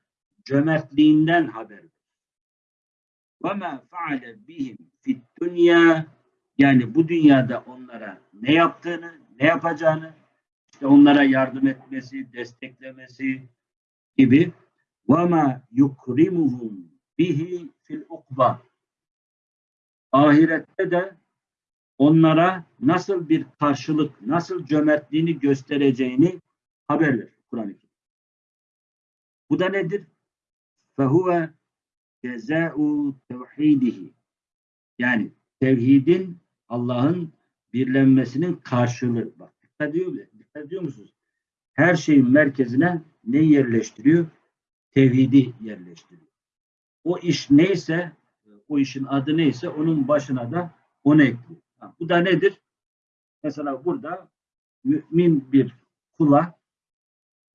cömertliğinden haber verir. Ve ma faale bihim fid dünya yani bu dünyada onlara ne yaptığını, ne yapacağını, işte onlara yardım etmesi, desteklemesi gibi ve ma yukrimuhum bihi fil ukba ahirette de onlara nasıl bir karşılık, nasıl cömertliğini göstereceğini haber verir Kur'an-ı Kerim. Bu da nedir? Fehuve cezâ'u tevhidihi. Yani tevhidin Allah'ın birlenmesinin karşılığı. Bak dikkat ediyor, dikkat ediyor musunuz? Her şeyin merkezine ne yerleştiriyor? Tevhidi yerleştiriyor. O iş neyse, o işin adı neyse onun başına da onu ekliyor. Bu da nedir? Mesela burada mümin bir kula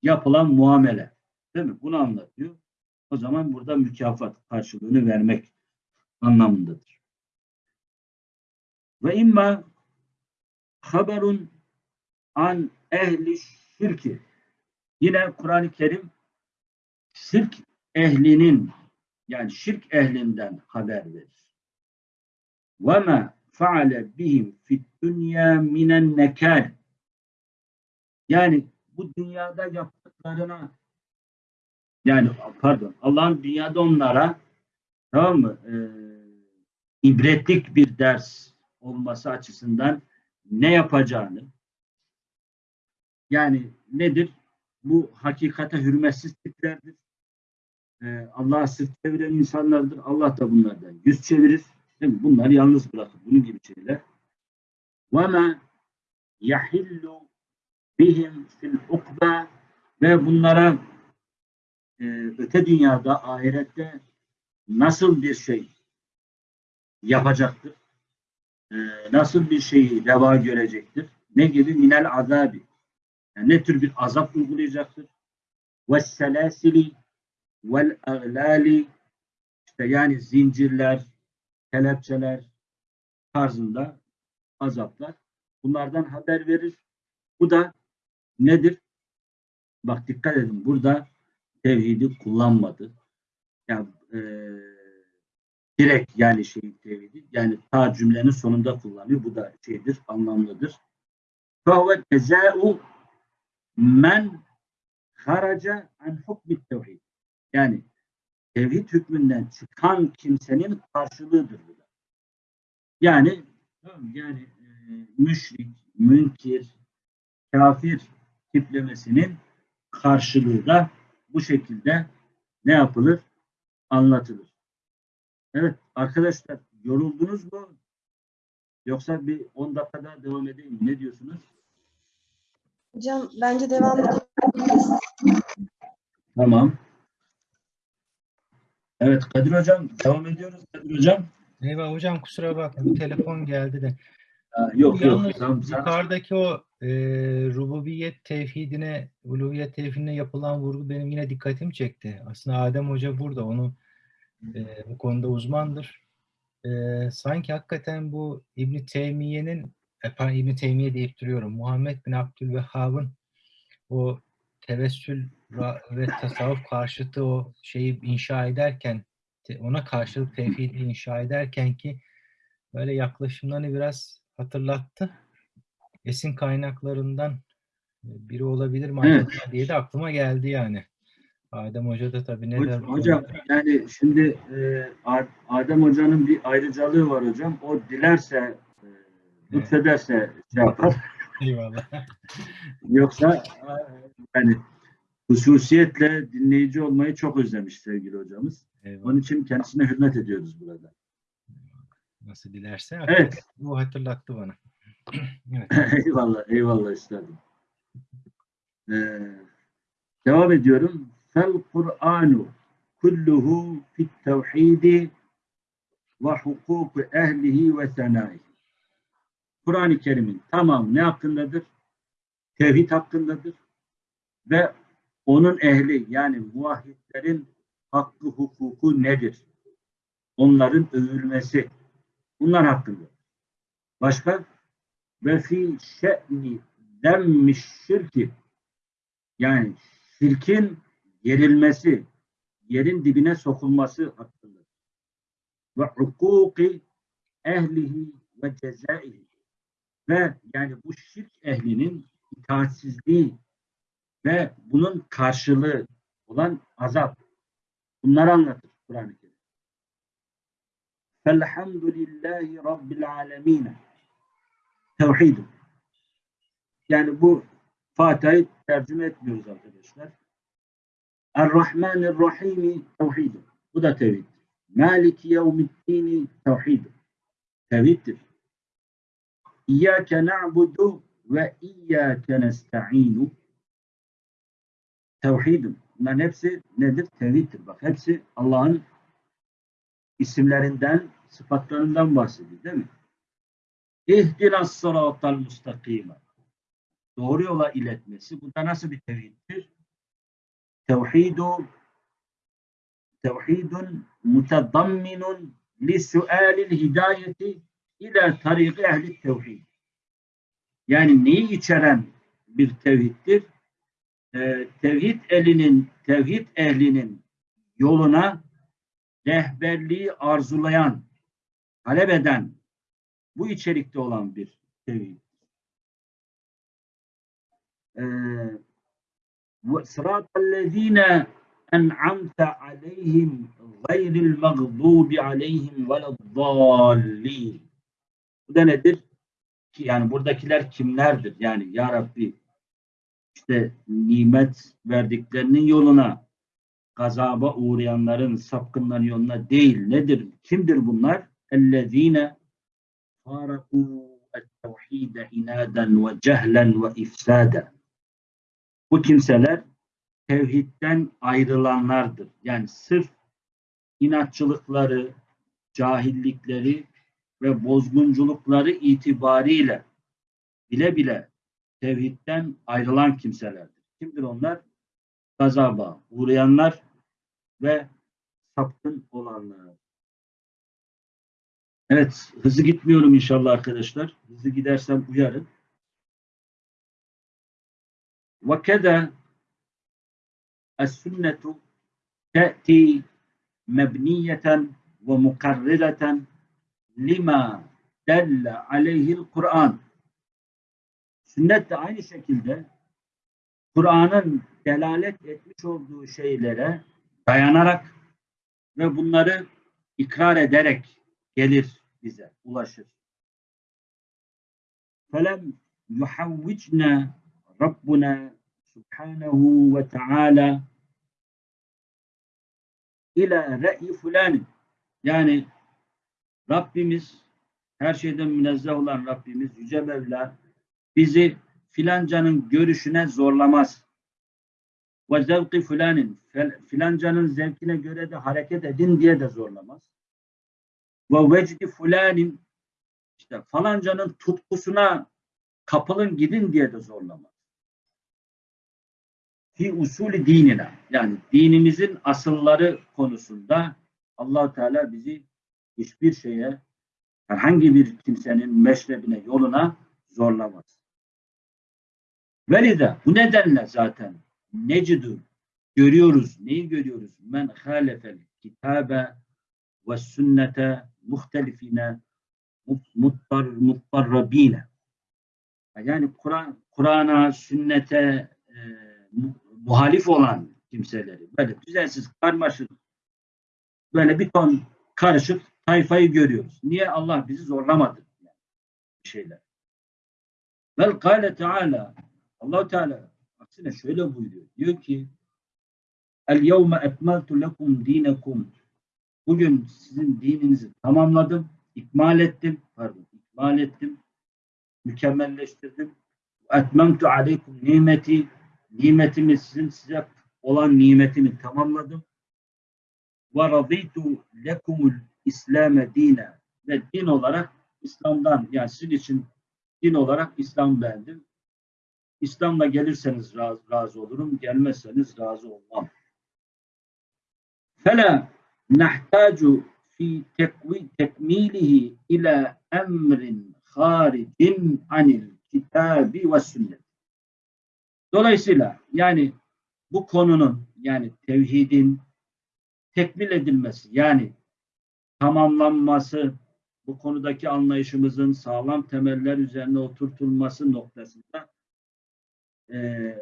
yapılan muamele. Değil mi? Bunu anlatıyor. O zaman burada mükafat karşılığını vermek anlamındadır. Ve imma haberun an ehli şirki. Yine Kur'an-ı Kerim şirk ehlinin yani şirk ehlinden haber verir. Ve ma faale bihim fid dünya minen nekal. Yani bu dünyada yaptıklarına yani pardon Allah'ın dünyada onlara tamam mı e, ibretlik bir ders olması açısından ne yapacağını yani nedir? Bu hakikate hürmetsiz tiplerdir. Ee, Allah'a sırt çeviren insanlardır. Allah da bunlardan yüz çevirir. Değil mi? Bunları yalnız bırakır. Bunun gibi şeyler. وَمَا يَحِلُّ bihim fil ukba ve bunlara e, öte dünyada, ahirette nasıl bir şey yapacaktır? E, nasıl bir şeyi deva görecektir? Ne gibi? Minel azabi. Yani ne tür bir azap uygulayacaktır? Ve selasili vel eglali işte yani zincirler, kelepçeler tarzında azaplar. Bunlardan haber verir. Bu da nedir? Bak dikkat edin burada tevhidi kullanmadı. Yani e, direkt yani şey tevhidi yani ta cümlenin sonunda kullanıyor. Bu da şeydir, anlamlıdır. Fehve tezâ'u men haraca an hukmi tevhid. Yani tevhid hükmünden çıkan kimsenin karşılığıdır bu. Yani yani e, müşrik, münkir, kafir tiplemesinin karşılığı da bu şekilde ne yapılır? Anlatılır. Evet arkadaşlar yoruldunuz mu? Yoksa bir 10 dakika daha devam edeyim? Ne diyorsunuz? Hocam bence devam edelim. Tamam. Evet Kadir Hocam devam ediyoruz Kadir Hocam. Eyvah hocam kusura bakma bir telefon geldi de. Ha, yok yok. Yalnız Tamam, sen- yukarıdaki o e, rububiyet tevhidine, uluviyet tevhidine yapılan vurgu benim yine dikkatimi çekti. Aslında Adem Hoca burada, onu e, bu konuda uzmandır. E, sanki hakikaten bu İbn Teymiye'nin, e, pardon, İbn Teymiye deyip duruyorum, Muhammed bin Abdülvehhab'ın o tevessül ve tasavvuf karşıtı o şeyi inşa ederken, ona karşılık tevhidi inşa ederken ki böyle yaklaşımlarını biraz hatırlattı. Esin kaynaklarından e, biri olabilir mi Evet. diye de aklıma geldi yani. Adem Hoca da tabii ne der Hocam yani şimdi e, Adem Hoca'nın bir ayrıcalığı var hocam. O dilerse e, lütfederse şey yapar. Eyvallah. Yoksa e, yani hususiyetle dinleyici olmayı çok özlemiş sevgili hocamız. Eyvallah. Onun için kendisine hürmet ediyoruz burada. Nasıl dilerse. Evet. Bu hatırlattı bana. evet. eyvallah, eyvallah üstadım. Ee, devam ediyorum. Fel Kur'anu kulluhu fit tevhidi ve hukuku ehlihi ve senaihi. Kur'an-ı Kerim'in tamam ne hakkındadır? Tevhid hakkındadır. Ve onun ehli yani muvahhidlerin hakkı hukuku nedir? Onların övülmesi. Bunlar hakkında. Başka? ve fi şe'ni demmiş şirki yani şirkin yerilmesi, yerin dibine sokulması hakkında. Ve hukuki ehlihi ve cezaihi ve yani bu şirk ehlinin itaatsizliği ve bunun karşılığı olan azap. Bunları anlatır Kur'an-ı Kerim. Felhamdülillahi Rabbil alemine tevhidim. Yani bu Fatiha'yı tercüme etmiyoruz arkadaşlar. Er-Rahmanir-Rahimi tevhidim. Bu da tevhid. Maliki yevmiddini tevhidim. Tevhiddir. İyyâke na'budu ve iyyâke nesta'inu tevhidim. Bunların hepsi nedir? Tevhiddir. Bak hepsi Allah'ın isimlerinden, sıfatlarından bahsediyor değil mi? İhdina sıratal mustakime. Doğru yola iletmesi. Bu da nasıl bir tevhiddir? Tevhidu tevhidun mutadamminun li sualil hidayeti ila tariki ehli tevhid. Yani neyi içeren bir tevhiddir? Ee, tevhid elinin, tevhid ehlinin yoluna rehberliği arzulayan, talep eden, bu içerikte olan bir tevhid. Sıratallezine en'amte aleyhim gayril mağdubi aleyhim veleddallin. Bu da nedir? Ki yani buradakiler kimlerdir? Yani ya Rabbi işte nimet verdiklerinin yoluna gazaba uğrayanların sapkınların yoluna değil. Nedir? Kimdir bunlar? Ellezine فارقوا التوحيد inaden ve cehlen ve ifsada. Bu kimseler tevhidden ayrılanlardır. Yani sırf inatçılıkları, cahillikleri ve bozgunculukları itibariyle bile bile tevhidden ayrılan kimselerdir. Kimdir onlar? Gazaba uğrayanlar ve sapkın olanlar. Evet, hızlı gitmiyorum inşallah arkadaşlar. Hızlı gidersem uyarın. وكذا السنة تأتي مبنية ومقررة لما دل عليه القرآن. Sünnet de aynı şekilde Kur'an'ın delalet etmiş olduğu şeylere dayanarak ve bunları ikrar ederek gelir bize, ulaşır. Felem yuhavvicne Rabbuna Subhanahu ve Teala ila re'i fulanin yani Rabbimiz her şeyden münezzeh olan Rabbimiz Yüce Mevla bizi filancanın görüşüne zorlamaz. Ve zevki filanin filancanın zevkine göre de hareket edin diye de zorlamaz. Ve vecdi fulanin işte falancanın tutkusuna kapılın gidin diye de zorlamaz. Fi usulü dinine yani dinimizin asılları konusunda allah Teala bizi hiçbir şeye herhangi bir kimsenin meşrebine, yoluna zorlamaz. Velide bu nedenle zaten necidü görüyoruz. Neyi görüyoruz? Men halefel kitabe ve sünnete muhtelifine muttar, muttarrabine. Yani Kur'an Kur'an'a, sünnete e, mu- muhalif olan kimseleri böyle düzensiz, karmaşık böyle bir ton karışık tayfayı görüyoruz. Niye Allah bizi zorlamadı? Yani şeyler. Vel kâle Teala allah Teala aksine şöyle buyuruyor. Diyor ki El yevme ekmeltu lekum dinekum Bugün sizin dininizi tamamladım, ikmal ettim, pardon, ikmal ettim, mükemmelleştirdim. Etmemtu aleykum nimeti, nimetimi sizin size olan nimetimi tamamladım. Ve raditu lekumul İslam'e dine ve din olarak İslam'dan yani sizin için din olarak İslam beğendim. İslam'la gelirseniz razı, razı olurum, gelmezseniz razı olmam. Fela nahtaju fi tekmilihi ila emrin haricin anil kitabi ve sünnet. Dolayısıyla yani bu konunun yani tevhidin tekmil edilmesi yani tamamlanması bu konudaki anlayışımızın sağlam temeller üzerine oturtulması noktasında e,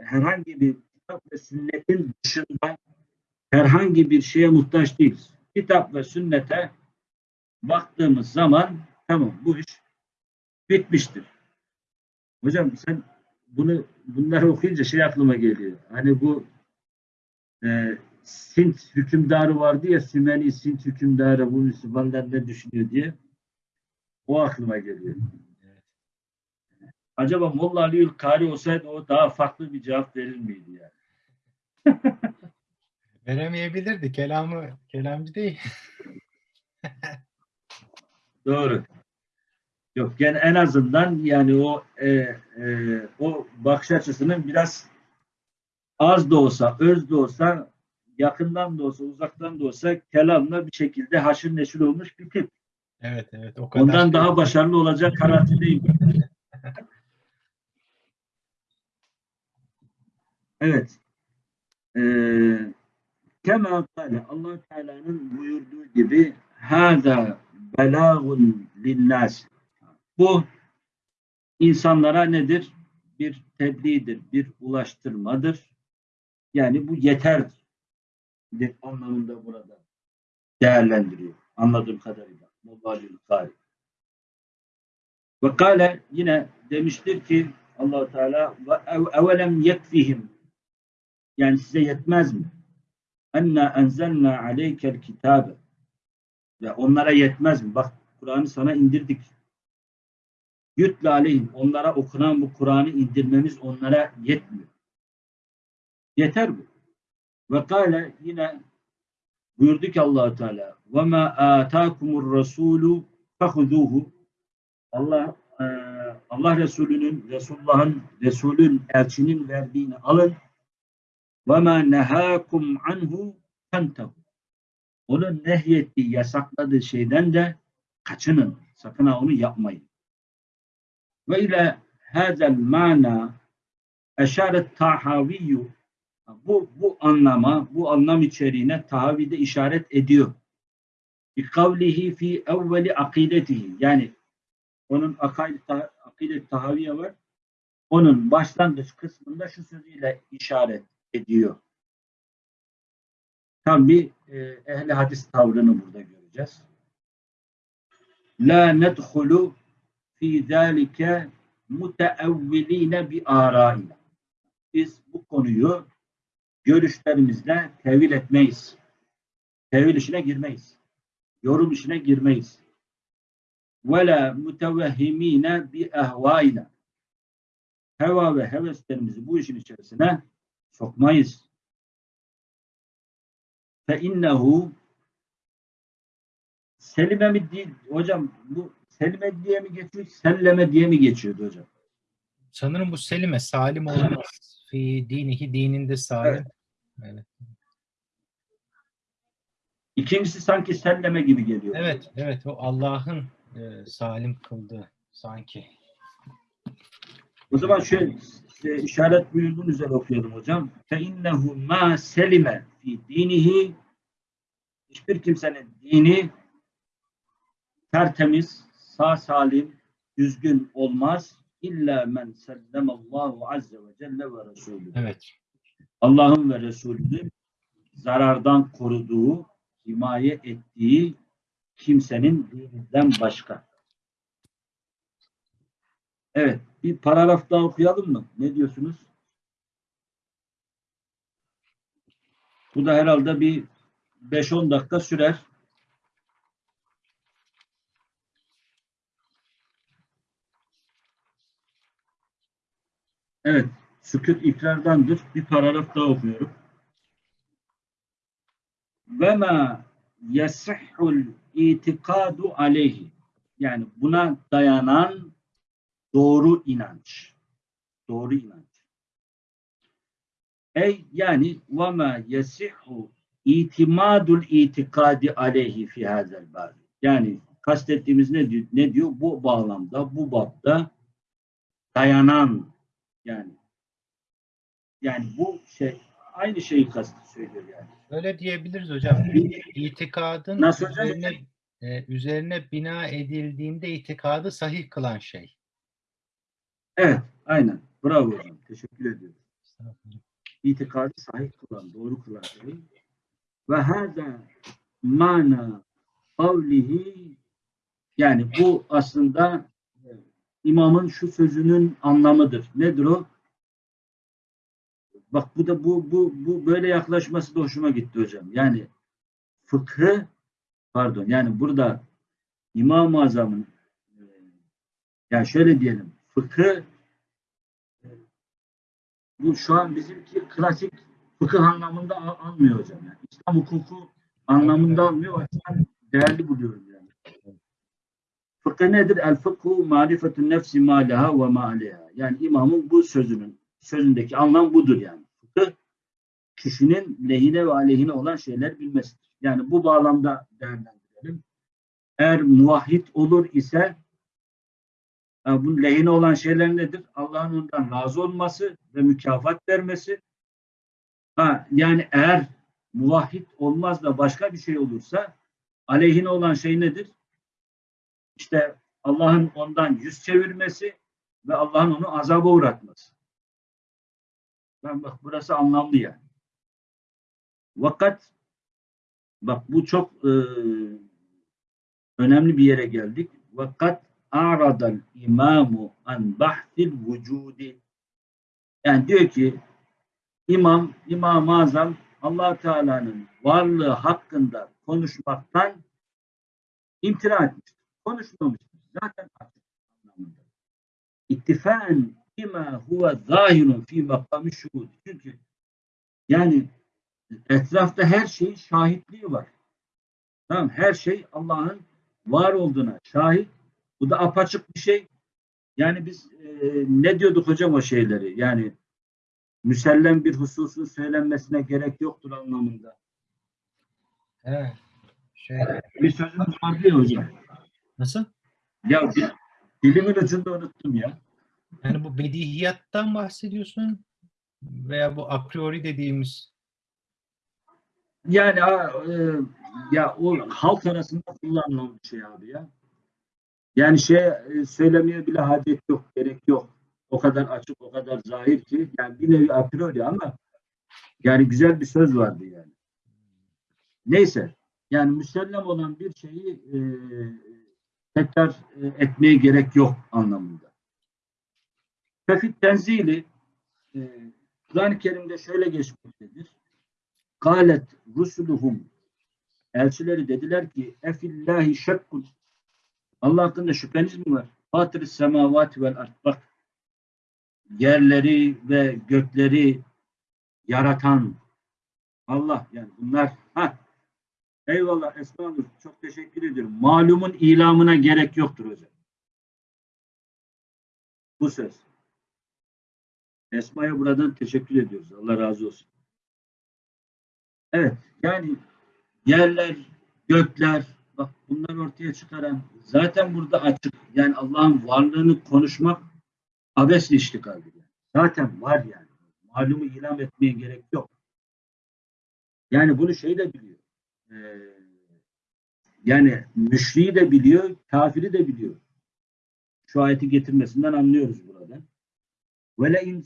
herhangi bir kitap ve sünnetin dışında herhangi bir şeye muhtaç değiliz. Kitap ve sünnete baktığımız zaman tamam bu iş bitmiştir. Hocam sen bunu bunları okuyunca şey aklıma geliyor. Hani bu e, Sint hükümdarı vardı ya Sümeni Sint hükümdarı bu Müslümanlar ne düşünüyor diye. O aklıma geliyor. Acaba Molla Aliül Kari olsaydı o daha farklı bir cevap verir miydi yani? Veremeyebilirdi. Kelamı kelamcı değil. Doğru. Yok yani en azından yani o e, e, o bakış açısının biraz az da olsa, öz de olsa, yakından da olsa, uzaktan da olsa kelamla bir şekilde haşır neşir olmuş bir tip. Evet evet o kadar. Ondan daha başarılı olacak kanaatindeyim. Evet. Ee, Kema kâle allah Teala'nın buyurduğu gibi hâzâ belâgun linnâs. Bu insanlara nedir? Bir tebliğdir, bir ulaştırmadır. Yani bu yeterdir anlamında burada değerlendiriyor. Anladığım kadarıyla. Mubalil Kari. Ve kâle yine demiştir ki allah Teala ve ev- evelem yekfihim yani size yetmez mi? Enna enzelna aleykel kitabe ve onlara yetmez mi? Bak Kur'an'ı sana indirdik. Yütle aleyhim. Onlara okunan bu Kur'an'ı indirmemiz onlara yetmiyor. Yeter bu. Ve kâle yine buyurdu ki allah Teala ve ma atâkumur rasûlü fehuduhu Allah e, Allah Resulü'nün Resulullah'ın Resulün elçinin verdiğini alın ve ma nehakum anhu fentehu onun nehyettiği yasakladığı şeyden de kaçının sakın ha onu yapmayın ve ile hazel mana eşaret tahaviyyu bu, bu anlama, bu anlam içeriğine tahavide işaret ediyor. Bi fi evveli akidetihi. Yani onun akide tahaviye var. Onun başlangıç kısmında şu sözüyle işaret ediyor. Tam bir e, ehli hadis tavrını burada göreceğiz. La nedhulu fi zalike muteevviline bi arayla. Biz bu konuyu görüşlerimizle tevil etmeyiz. Tevil işine girmeyiz. Yorum işine girmeyiz. Ve la mutevehhimine bi ehvayla. Heva ve heveslerimizi bu işin içerisine sokmayız. Fe innehu Selime mi değil hocam bu Selime diye mi geçiyor Selleme diye mi geçiyordu hocam? Sanırım bu Selime Salim olmaz. Fi dinihi dininde Salim. Evet. evet. İkincisi sanki Selleme gibi geliyor. Evet evet o Allah'ın e, Salim kıldığı sanki. O zaman şöyle e, işaret buyurduğun üzere okuyalım hocam. Fe innehu ma selime fi dinihi hiçbir kimsenin dini tertemiz, sağ salim, düzgün olmaz. İlla men sellemallahu azze ve celle ve resulü. Evet. Allah'ın ve Resulü'nün zarardan koruduğu, himaye ettiği kimsenin dininden başka. Evet, bir paragraf daha okuyalım mı? Ne diyorsunuz? Bu da herhalde bir 5-10 dakika sürer. Evet, sükut ikrardandır. Bir paragraf daha okuyorum. Ve ma yasihhul itikadu aleyhi. Yani buna dayanan doğru inanç. Doğru inanç. Ey yani ve ma yasihhu itimadul itikadi aleyhi fi hazel bab. Yani kastettiğimiz ne diyor? Ne diyor? Bu bağlamda, bu babda dayanan yani yani bu şey aynı şeyi kastı söylüyor yani. Öyle diyebiliriz hocam. İtikadın Nasıl hocam? üzerine, e, üzerine bina edildiğinde itikadı sahih kılan şey. Evet, aynen. Bravo hocam. Teşekkür ediyorum. İtikadı sahih kılan, doğru kılan şey. Ve hâzâ mana kavlihi yani bu aslında e, imamın şu sözünün anlamıdır. Nedir o? Bak bu da bu bu bu böyle yaklaşması da hoşuma gitti hocam. Yani fıkhı pardon yani burada İmam-ı Azam'ın e, yani şöyle diyelim fıkhı e, bu şu an bizimki klasik fıkıh anlamında al- almıyor hocam. Yani İslam hukuku anlamında almıyor. O değerli buluyorum yani. Fıkıh nedir? El fıkhu marifetun nefsi ma leha ve ma aleyha. Yani imamın bu sözünün sözündeki anlam budur yani. Fıkıh kişinin lehine ve aleyhine olan şeyler bilmesidir. Yani bu bağlamda değerlendirelim. Eğer muvahhid olur ise bunun lehine olan şeyler nedir? Allah'ın ondan razı olması ve mükafat vermesi. Ha, yani eğer muvahhid olmaz da başka bir şey olursa aleyhine olan şey nedir? İşte Allah'ın ondan yüz çevirmesi ve Allah'ın onu azaba uğratması. Ben bak burası anlamlı yani. Vakat bak bu çok e, önemli bir yere geldik. Vakat aradal imamu an bahsil vücudi yani diyor ki imam, İmam-ı Azam allah Teala'nın varlığı hakkında konuşmaktan imtina etmiştir. Konuşmamıştır. Zaten açık anlamında. İttifaen bima huve zahirun fi makamı şuhud. Çünkü yani etrafta her şeyin şahitliği var. Tamam her şey Allah'ın var olduğuna şahit. Bu da apaçık bir şey. Yani biz e, ne diyorduk hocam o şeyleri? Yani müsellem bir hususun söylenmesine gerek yoktur anlamında. Evet. Şey, Bir sözümüz vardı ya hocam. nasıl? Ya di- dilimin ucunda unuttum ya. Yani bu bedihiyattan bahsediyorsun veya bu a priori dediğimiz Yani e, ya o halk arasında kullanılan bir şey abi ya. Yani şey e, söylemeye bile hacet yok, gerek yok. O kadar açık, o kadar zahir ki yani bir nevi a priori ama yani güzel bir söz vardı yani. Neyse yani müsellem olan bir şeyi e, tekrar e, etmeye gerek yok anlamında. Fefit tenzili e, Kur'an-ı Kerim'de şöyle geçmektedir. Kalet rusuluhum elçileri dediler ki efillahi şekkun Allah hakkında şüpheniz mi var? Fatır semavati vel ard. Bak yerleri ve gökleri yaratan Allah yani bunlar ha eyvallah Esma çok teşekkür ediyorum. Malumun ilamına gerek yoktur hocam. Bu söz. Esma'ya buradan teşekkür ediyoruz. Allah razı olsun. Evet yani yerler, gökler bak bunları ortaya çıkaran zaten burada açık. Yani Allah'ın varlığını konuşmak abesle iştigaldir. Yani. Zaten var yani. Malumu ilam etmeye gerek yok. Yani bunu şey de biliyor. Ee, yani müşriği de biliyor, kafiri de biliyor. Şu ayeti getirmesinden anlıyoruz burada. Ve le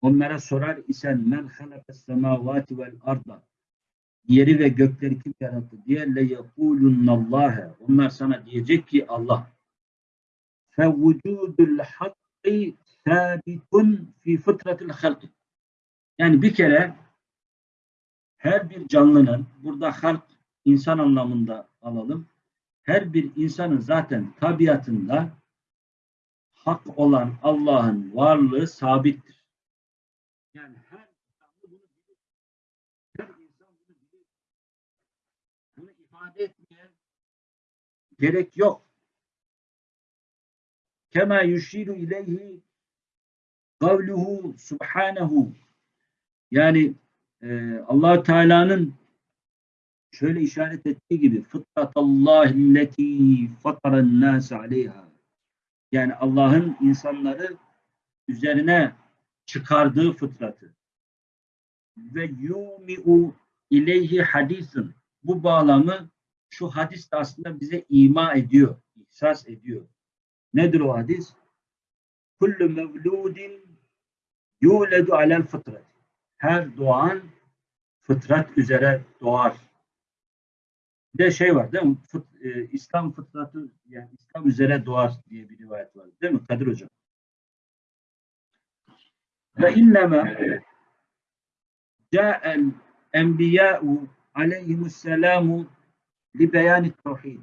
Onlara sorar isen men halakas semavati vel yeri ve gökleri kim yarattı diye le yekulunnallahe onlar sana diyecek ki Allah fe vücudul hakkı sabitun fi fıtratil halk yani bir kere her bir canlının burada halk insan anlamında alalım her bir insanın zaten tabiatında hak olan Allah'ın varlığı sabittir. Yani her insan bunu bilir. Her insan bunu bilir. Bunu ifade etmeye gerek yok. Kema yuşiru ileyhi kavluhu subhanehu. Yani e, allah Teala'nın şöyle işaret ettiği gibi fıtratallahi leti fataren nâse aleyha yani Allah'ın insanları üzerine çıkardığı fıtratı. Ve yumi'u ileyhi hadisin bu bağlamı şu hadis de aslında bize ima ediyor, ihsas ediyor. Nedir o hadis? Kullu mevludin yuledu alel fıtrat. Her doğan fıtrat üzere doğar. Bir de şey var değil mi? Fıt, e, İslam fıtratı yani İslam üzere doğar diye bir rivayet var. Değil mi Kadir Hocam? Ve inneme ca'el enbiya'u aleyhimusselamu li beyani tevhid.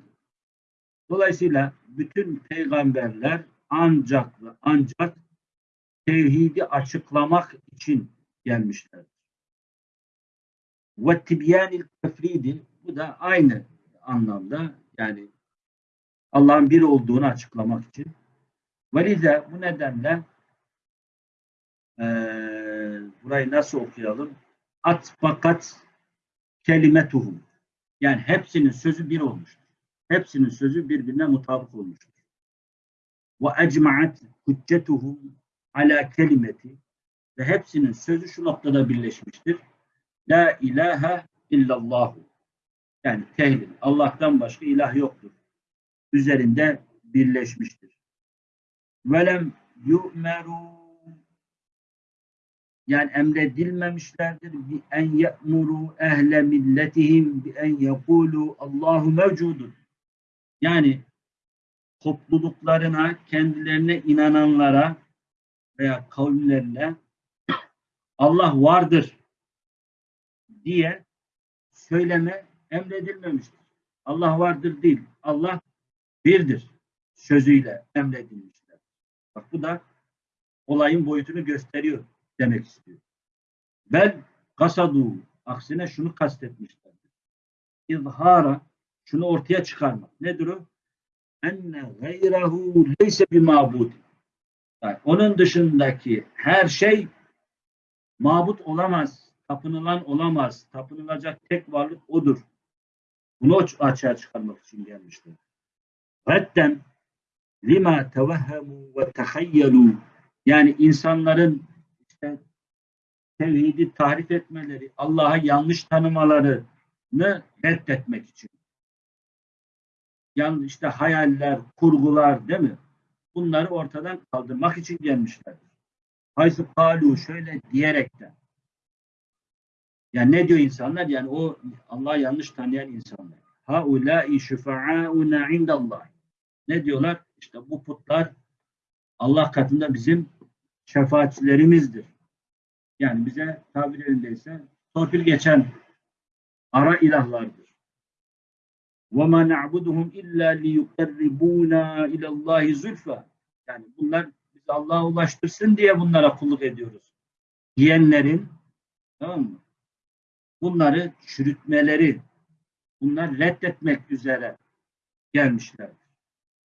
Dolayısıyla bütün peygamberler ancak ve ancak tevhidi açıklamak için gelmişler. Ve tibyanil tefridi bu da aynı anlamda yani Allah'ın bir olduğunu açıklamak için. Velize bu nedenle eee burayı nasıl okuyalım? At fakat kelimetuhum. Yani hepsinin sözü bir olmuştur. Hepsinin sözü birbirine mutabık olmuştur. Ve ecmaat hüccetuhum ala kelimeti ve hepsinin sözü şu noktada birleşmiştir. La ilahe illallahu. Yani tehlil. Allah'tan başka ilah yoktur. Üzerinde birleşmiştir. Velem yu'meru yani emredilmemişlerdir bi en ye'muru ehle milletihim bi en yekulu Allahu mevcudun. Yani topluluklarına, kendilerine inananlara veya kavimlerine Allah vardır diye söyleme emredilmemiştir. Allah vardır değil. Allah birdir sözüyle emredilmişler. Bak bu da olayın boyutunu gösteriyor demek istiyor. Ben kasadu aksine şunu kastetmişlerdir. İzhara şunu ortaya çıkarmak. Nedir o? Enne gayrahu leyse bir mabud. Yani onun dışındaki her şey mabut olamaz, tapınılan olamaz. Tapınılacak tek varlık odur. Bunu açığa çıkarmak için gelmişler. Redden lima tevehhemu ve tehayyelu yani insanların tevhidi tahrif etmeleri, Allah'a yanlış tanımalarını reddetmek için. Yani işte hayaller, kurgular değil mi? Bunları ortadan kaldırmak için gelmişlerdir. Haysı kalu şöyle diyerekten. Yani ne diyor insanlar? Yani o Allah'ı yanlış tanıyan insanlar. Haulâi şüfa'âuna indallah. Ne diyorlar? İşte bu putlar Allah katında bizim şefaatçilerimizdir. Yani bize tabir yerindeyse torpil geçen ara ilahlardır. وَمَا نَعْبُدُهُمْ اِلَّا لِيُقَرِّبُونَا اِلَى اللّٰهِ زُلْفَى Yani bunlar bizi Allah'a ulaştırsın diye bunlara kulluk ediyoruz. Diyenlerin tamam mı? Bunları çürütmeleri, bunlar reddetmek üzere gelmişlerdir.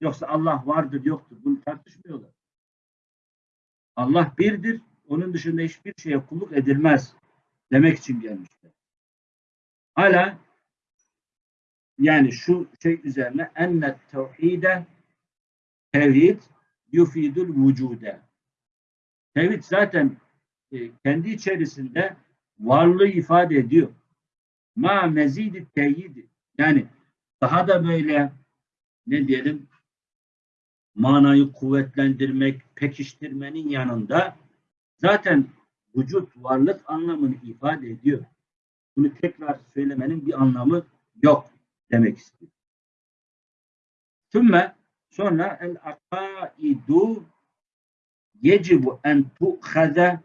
Yoksa Allah vardır yoktur. Bunu tartışmıyorlar. Allah birdir. onun dışında hiçbir şeye kulluk edilmez. Demek için gelmişler. Hala yani şu şey üzerine enne tevhide tevhid yufidul vücude. Tevhid zaten e, kendi içerisinde varlığı ifade ediyor. Ma mezidi teyidi. Yani daha da böyle ne diyelim manayı kuvvetlendirmek, pekiştirmenin yanında zaten vücut, varlık anlamını ifade ediyor. Bunu tekrar söylemenin bir anlamı yok demek istiyor. Tümme sonra el akaidu yecibu en tu'khada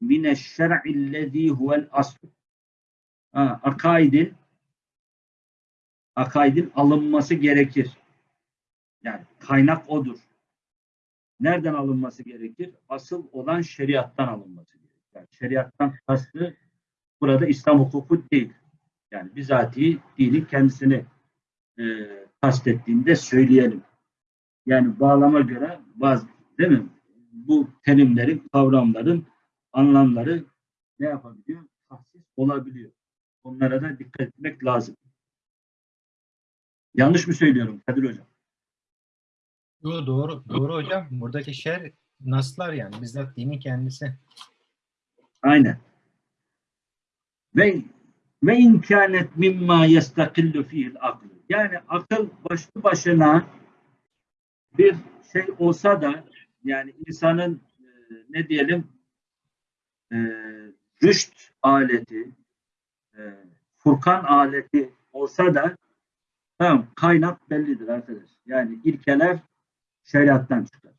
mineşşer'illezî huvel asl. Ha, akaidin akaidin alınması gerekir. Yani kaynak odur. Nereden alınması gerekir? Asıl olan şeriattan alınması gerekir. Yani şeriattan kastı burada İslam hukuku değil. Yani bizatihi dinin kendisini e, kastettiğinde söyleyelim. Yani bağlama göre bazı değil mi? Bu terimlerin, kavramların anlamları ne yapabiliyor? Tahsis olabiliyor. Onlara da dikkat etmek lazım. Yanlış mı söylüyorum Kadir Hocam? Yo, doğru, doğru hocam. Buradaki şer naslar yani bizzat dinin kendisi. Aynen. Ve ve imkanet mimma yestakillu fiil aklı. Yani akıl başlı başına bir şey olsa da yani insanın e, ne diyelim e, rüşt aleti e, Furkan aleti olsa da tamam kaynak bellidir arkadaş. Yani ilkeler şeriattan çıkar.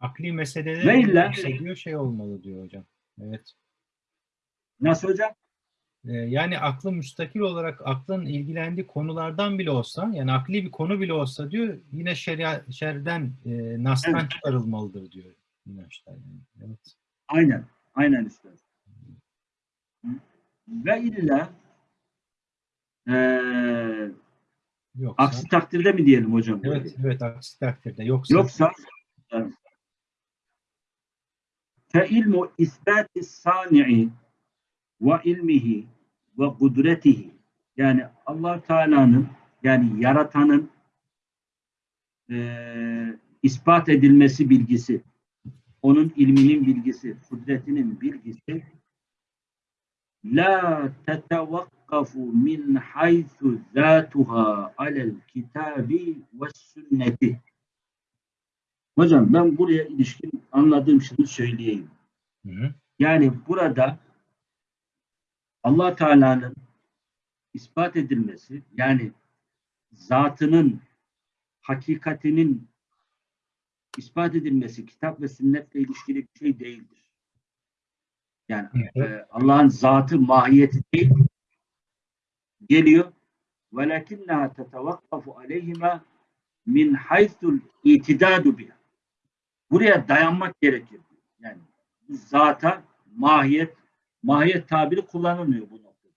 Akli Ve meseleleri illa- bahsediyor şey olmalı diyor hocam. Evet. Nasıl hocam? Ee, yani aklı müstakil olarak aklın ilgilendiği konulardan bile olsa yani akli bir konu bile olsa diyor yine şeria, şerden e, nastan Evet. çıkarılmalıdır diyor. inançlar yani. Evet. Aynen. Aynen üstad. Ve illa eee Yoksa, aksi takdirde mi diyelim hocam? evet, evet aksi takdirde. Yoksa, Yoksa fe ilmu isbati sani'i ve ilmihi ve kudretihi yani allah Teala'nın yani yaratanın eee, ispat edilmesi bilgisi onun ilminin bilgisi, kudretinin bilgisi la tetevakkafu min haythu zatuha alel kitabi ve sünneti Hocam ben buraya ilişkin anladığım şunu söyleyeyim. Hı hı. Yani burada Allah Teala'nın ispat edilmesi yani zatının hakikatinin ispat edilmesi kitap ve sünnetle ilişkili bir şey değildir. Yani e, Allah'ın zatı mahiyeti değil geliyor velakinnaha tetevakkafu aleyhima min haythul itidadu biha. Buraya dayanmak gerekir. Yani zata mahiyet mahiyet tabiri kullanılmıyor bu noktada.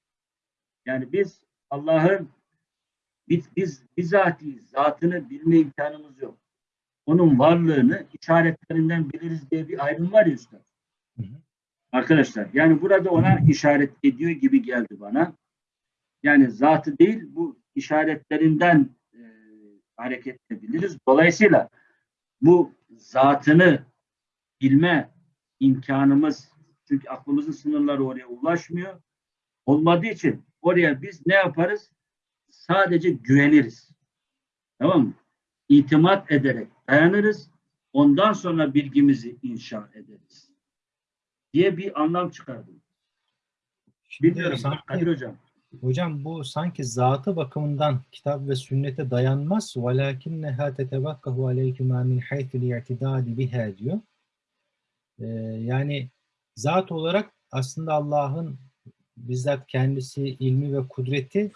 Yani biz Allah'ın biz, biz bizatihi zatını bilme imkanımız yok. Onun varlığını işaretlerinden biliriz diye bir ayrım var ya üstad. Hı hı. Arkadaşlar yani burada ona işaret ediyor gibi geldi bana. Yani zatı değil bu işaretlerinden e, hareket edebiliriz. Dolayısıyla bu zatını bilme imkanımız çünkü aklımızın sınırları oraya ulaşmıyor. Olmadığı için oraya biz ne yaparız? Sadece güveniriz. Tamam mı? İtimat ederek dayanırız. Ondan sonra bilgimizi inşa ederiz. Diye bir anlam çıkardım. Bilmiyorum. Kadir Hocam. Hocam bu sanki zatı bakımından kitap ve sünnete dayanmaz. وَلَاكِنَّهَا تَتَوَقَّهُ عَلَيْكُمَا مِنْ حَيْثُ الْاِعْتِدَادِ بِهَا diyor. Ee, yani zat olarak aslında Allah'ın bizzat kendisi ilmi ve kudreti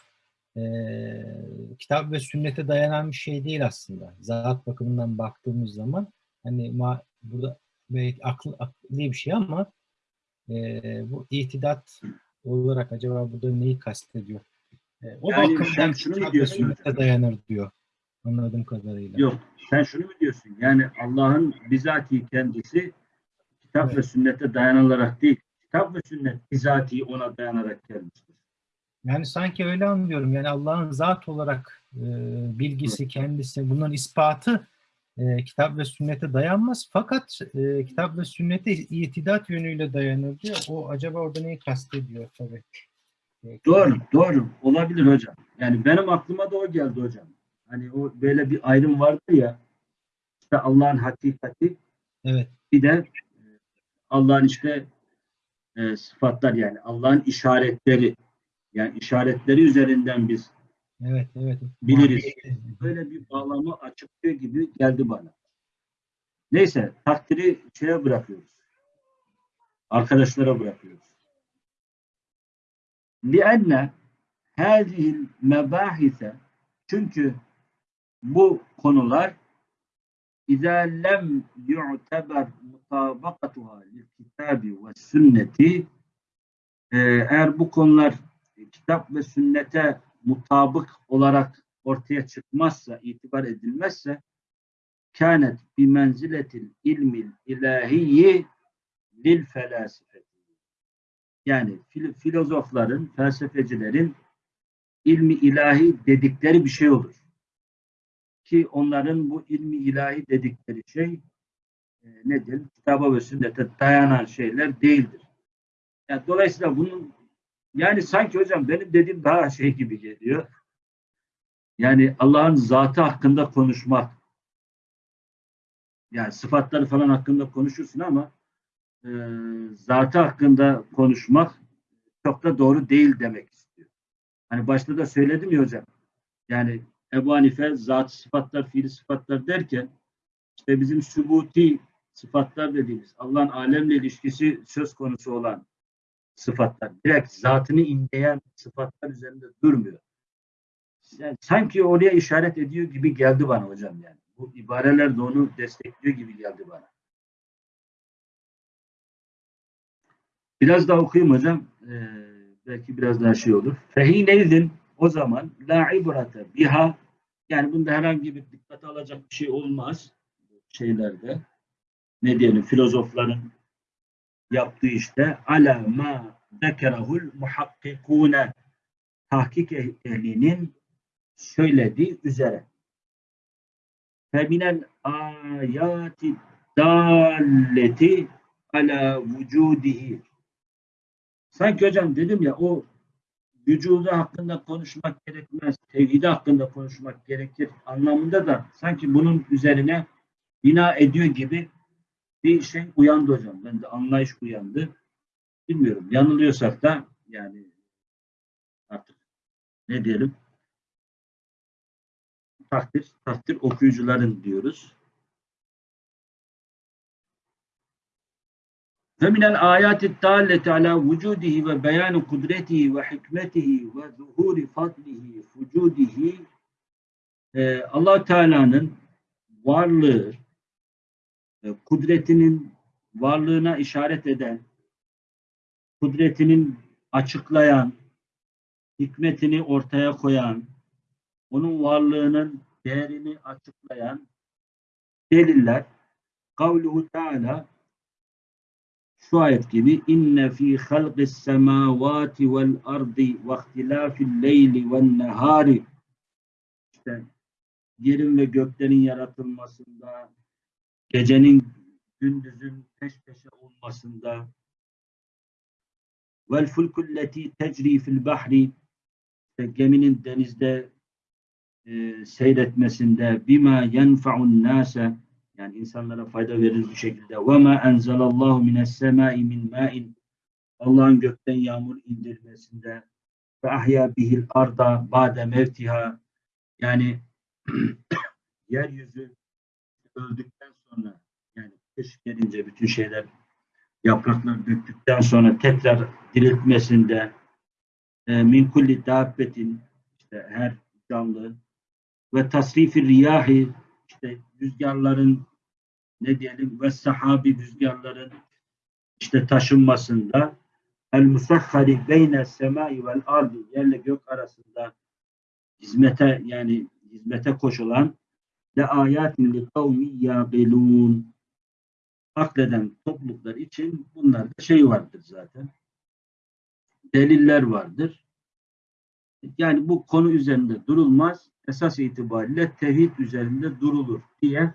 eee, kitap ve sünnete dayanan bir şey değil aslında. Zat bakımından baktığımız zaman hani ma, burada belki aklı, akli bir şey ama eee, bu itidat olarak acaba burada neyi kastediyor? Eee, o Yani bakımdan şunu mu diyorsun dayanır diyor. Anladığım kadarıyla. Yok. Sen şunu mu diyorsun? Yani Allah'ın bizatihi kendisi kitap Evet. ve sünnete dayanarak değil, kitap ve sünnet bizatihi ona dayanarak gelmiştir. Yani sanki öyle anlıyorum. Yani Allah'ın zat olarak e, bilgisi, kendisi, bunların ispatı e, kitap ve sünnete dayanmaz. Fakat e, kitap ve sünnete itidat yönüyle dayanır diyor. O acaba orada neyi kastediyor tabii. E, Doğru, doğru. Olabilir hocam. Yani benim aklıma da o geldi hocam. Hani o böyle bir ayrım vardı ya. İşte Allah'ın hakikati Evet, bir de e, Allah'ın işte e, sıfatlar yani Allah'ın işaretleri yani işaretleri üzerinden biz evet, evet. Biliriz. Mahiyeti. böyle bir bağlamı açıklıyor gibi geldi bana. Neyse takdiri şeye bırakıyoruz. Arkadaşlara bırakıyoruz. لِأَنَّ هَذِهِ الْمَبَاحِثَ Çünkü bu konular اِذَا لَمْ يُعْتَبَرْ مُطَابَقَتُهَا لِلْكِتَابِ وَالسُنَّةِ Ee, eğer bu konular kitap ve sünnete mutabık olarak ortaya çıkmazsa, itibar edilmezse kânet bi menziletil ilmil ilahiyyi lil felasifeti. Yani fil- filozofların, felsefecilerin ilmi ilahi dedikleri bir şey olur. Ki onların bu ilmi ilahi dedikleri şey e, nedir? Kitaba ve sünnete dayanan şeyler değildir. Yani dolayısıyla bunun yani sanki hocam benim dediğim daha şey gibi geliyor. Yani Allah'ın zatı hakkında konuşmak. Yani sıfatları falan hakkında konuşursun ama e, zatı hakkında konuşmak çok da doğru değil demek istiyor. Hani başta da söyledim ya hocam. Yani Ebu Hanife zat sıfatlar, fiili sıfatlar derken işte bizim sübuti sıfatlar dediğimiz Allah'ın alemle ilişkisi söz konusu olan sıfatlar. Direkt zatını inleyen sıfatlar üzerinde durmuyor. Yani sanki oraya işaret ediyor gibi geldi bana hocam yani. Bu ibareler de onu destekliyor gibi geldi bana. Biraz daha okuyayım hocam. Ee, belki biraz daha şey olur. Fehineydin o zaman la ibrate biha yani bunda herhangi bir dikkate alacak bir şey olmaz şeylerde. Ne diyelim filozofların yaptığı işte ala ma zekerahul muhakkikune tahkik ehlinin söylediği üzere. Feminel ayati dalleti ala vücudihi. Sanki hocam dedim ya o vücudu hakkında konuşmak gerekmez, tevhidi hakkında konuşmak gerekir anlamında da sanki bunun üzerine bina ediyor gibi bir şey uyandı hocam. Ben de anlayış uyandı. Bilmiyorum. Yanılıyorsak da yani artık ne diyelim takdir, takdir okuyucuların diyoruz. Ve minel ayati dalleti ala vücudihi ve beyanu kudretihi ve hikmetihi ve zuhuri fadlihi fucudihi ee, Allah Teala'nın varlığı, kudretinin varlığına işaret eden, kudretinin açıklayan, hikmetini ortaya koyan, onun varlığının değerini açıklayan deliller kavluhu Teala şu ayet gibi inne fi halqis semavati vel ardi ve ihtilafil leyli ven nehari işte yerin ve göklerin yaratılmasında gecenin gündüzün peş peşe olmasında vel fulkulleti tecri fil bahri geminin denizde e, seyretmesinde bima yenfa'un nase yani insanlara fayda verir bir şekilde ve ma enzelallahu mines semai min ma'in Allah'ın gökten yağmur indirmesinde ve ahya bihil arda ba'de mevtiha yani yeryüzü öldükten sonra yani kış gelince bütün şeyler yaprakları döktükten sonra tekrar diriltmesinde e, min kulli dabbetin işte her canlı ve tasrifi riyahi işte rüzgarların ne diyelim ve sahabi rüzgarların işte taşınmasında el musahhari beyne semai vel ardi yerle gök arasında hizmete yani hizmete koşulan ve ayatin li kavmi yabelun akleden topluluklar için bunlarda şey vardır zaten. Deliller vardır. Yani bu konu üzerinde durulmaz. Esas itibariyle tevhid üzerinde durulur diye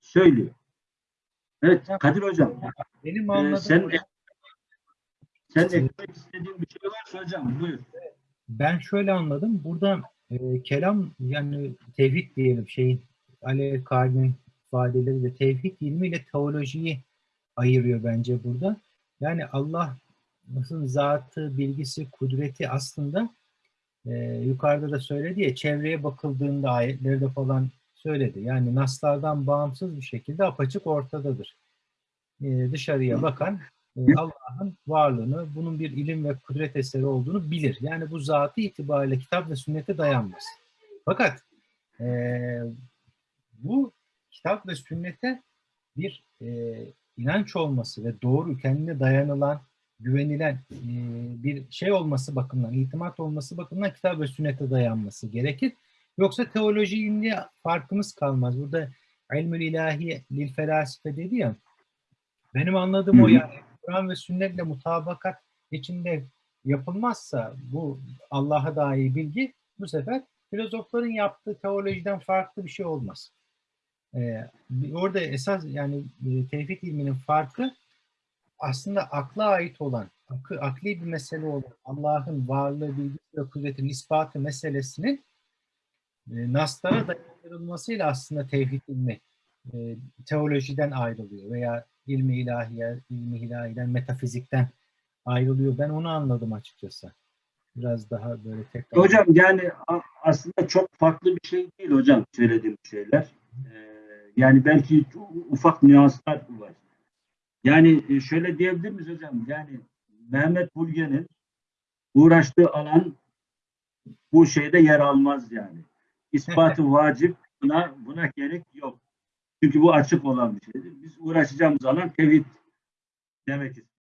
söylüyor. Evet Kadir Hocam Benim e, anladığım sen sen eklemek istediğin bir şey varsa hocam buyur. ben şöyle anladım. Burada e, kelam yani tevhid diyelim şeyin Ali Kalb'in ifadeleri de tevhid ilmiyle teolojiyi ayırıyor bence burada. Yani Allah'ın zatı, bilgisi, kudreti aslında e, yukarıda da söyledi ya çevreye bakıldığında ayetlerde falan söyledi. Yani naslardan bağımsız bir şekilde apaçık ortadadır. E, dışarıya bakan e, Allah'ın varlığını, bunun bir ilim ve kudret eseri olduğunu bilir. Yani bu zatı itibariyle kitap ve sünnete dayanmaz. Fakat eee, bu kitap ve sünnete bir eee, inanç olması ve doğru kendine dayanılan, güvenilen eee, bir şey olması bakımından, itimat olması bakımından kitap ve sünnete dayanması gerekir. Yoksa teoloji ilmiyle farkımız kalmaz. Burada ilmül ilahi lil felasife dedi ya, benim anladığım o Hı hı. yani Kur'an ve sünnetle mutabakat içinde yapılmazsa bu Allah'a dair bilgi bu sefer filozofların yaptığı teolojiden farklı bir şey olmaz. Ee, orada esas yani e, tevhid ilminin farkı aslında akla ait olan, akı, akli bir mesele olan Allah'ın varlığı, bilgisi ve kudretinin ispatı meselesinin e, naslara dayandırılmasıyla aslında tevhid ilmi e, teolojiden ayrılıyor veya ilmi ilahiye, ilmi ilahiden, metafizikten ayrılıyor. Ben onu anladım açıkçası. Biraz daha böyle tekrar. Hocam yani aslında çok farklı bir şey değil hocam söylediğim şeyler. Ee, yani belki ufak nüanslar var. Yani e, şöyle diyebilir miyiz hocam? Yani Mehmet Bulge'nin uğraştığı alan bu şeyde yer almaz yani. İspatı vacip buna buna gerek yok. Çünkü bu açık olan bir şeydir. Biz uğraşacağımız alan tevhid demek istiyoruz.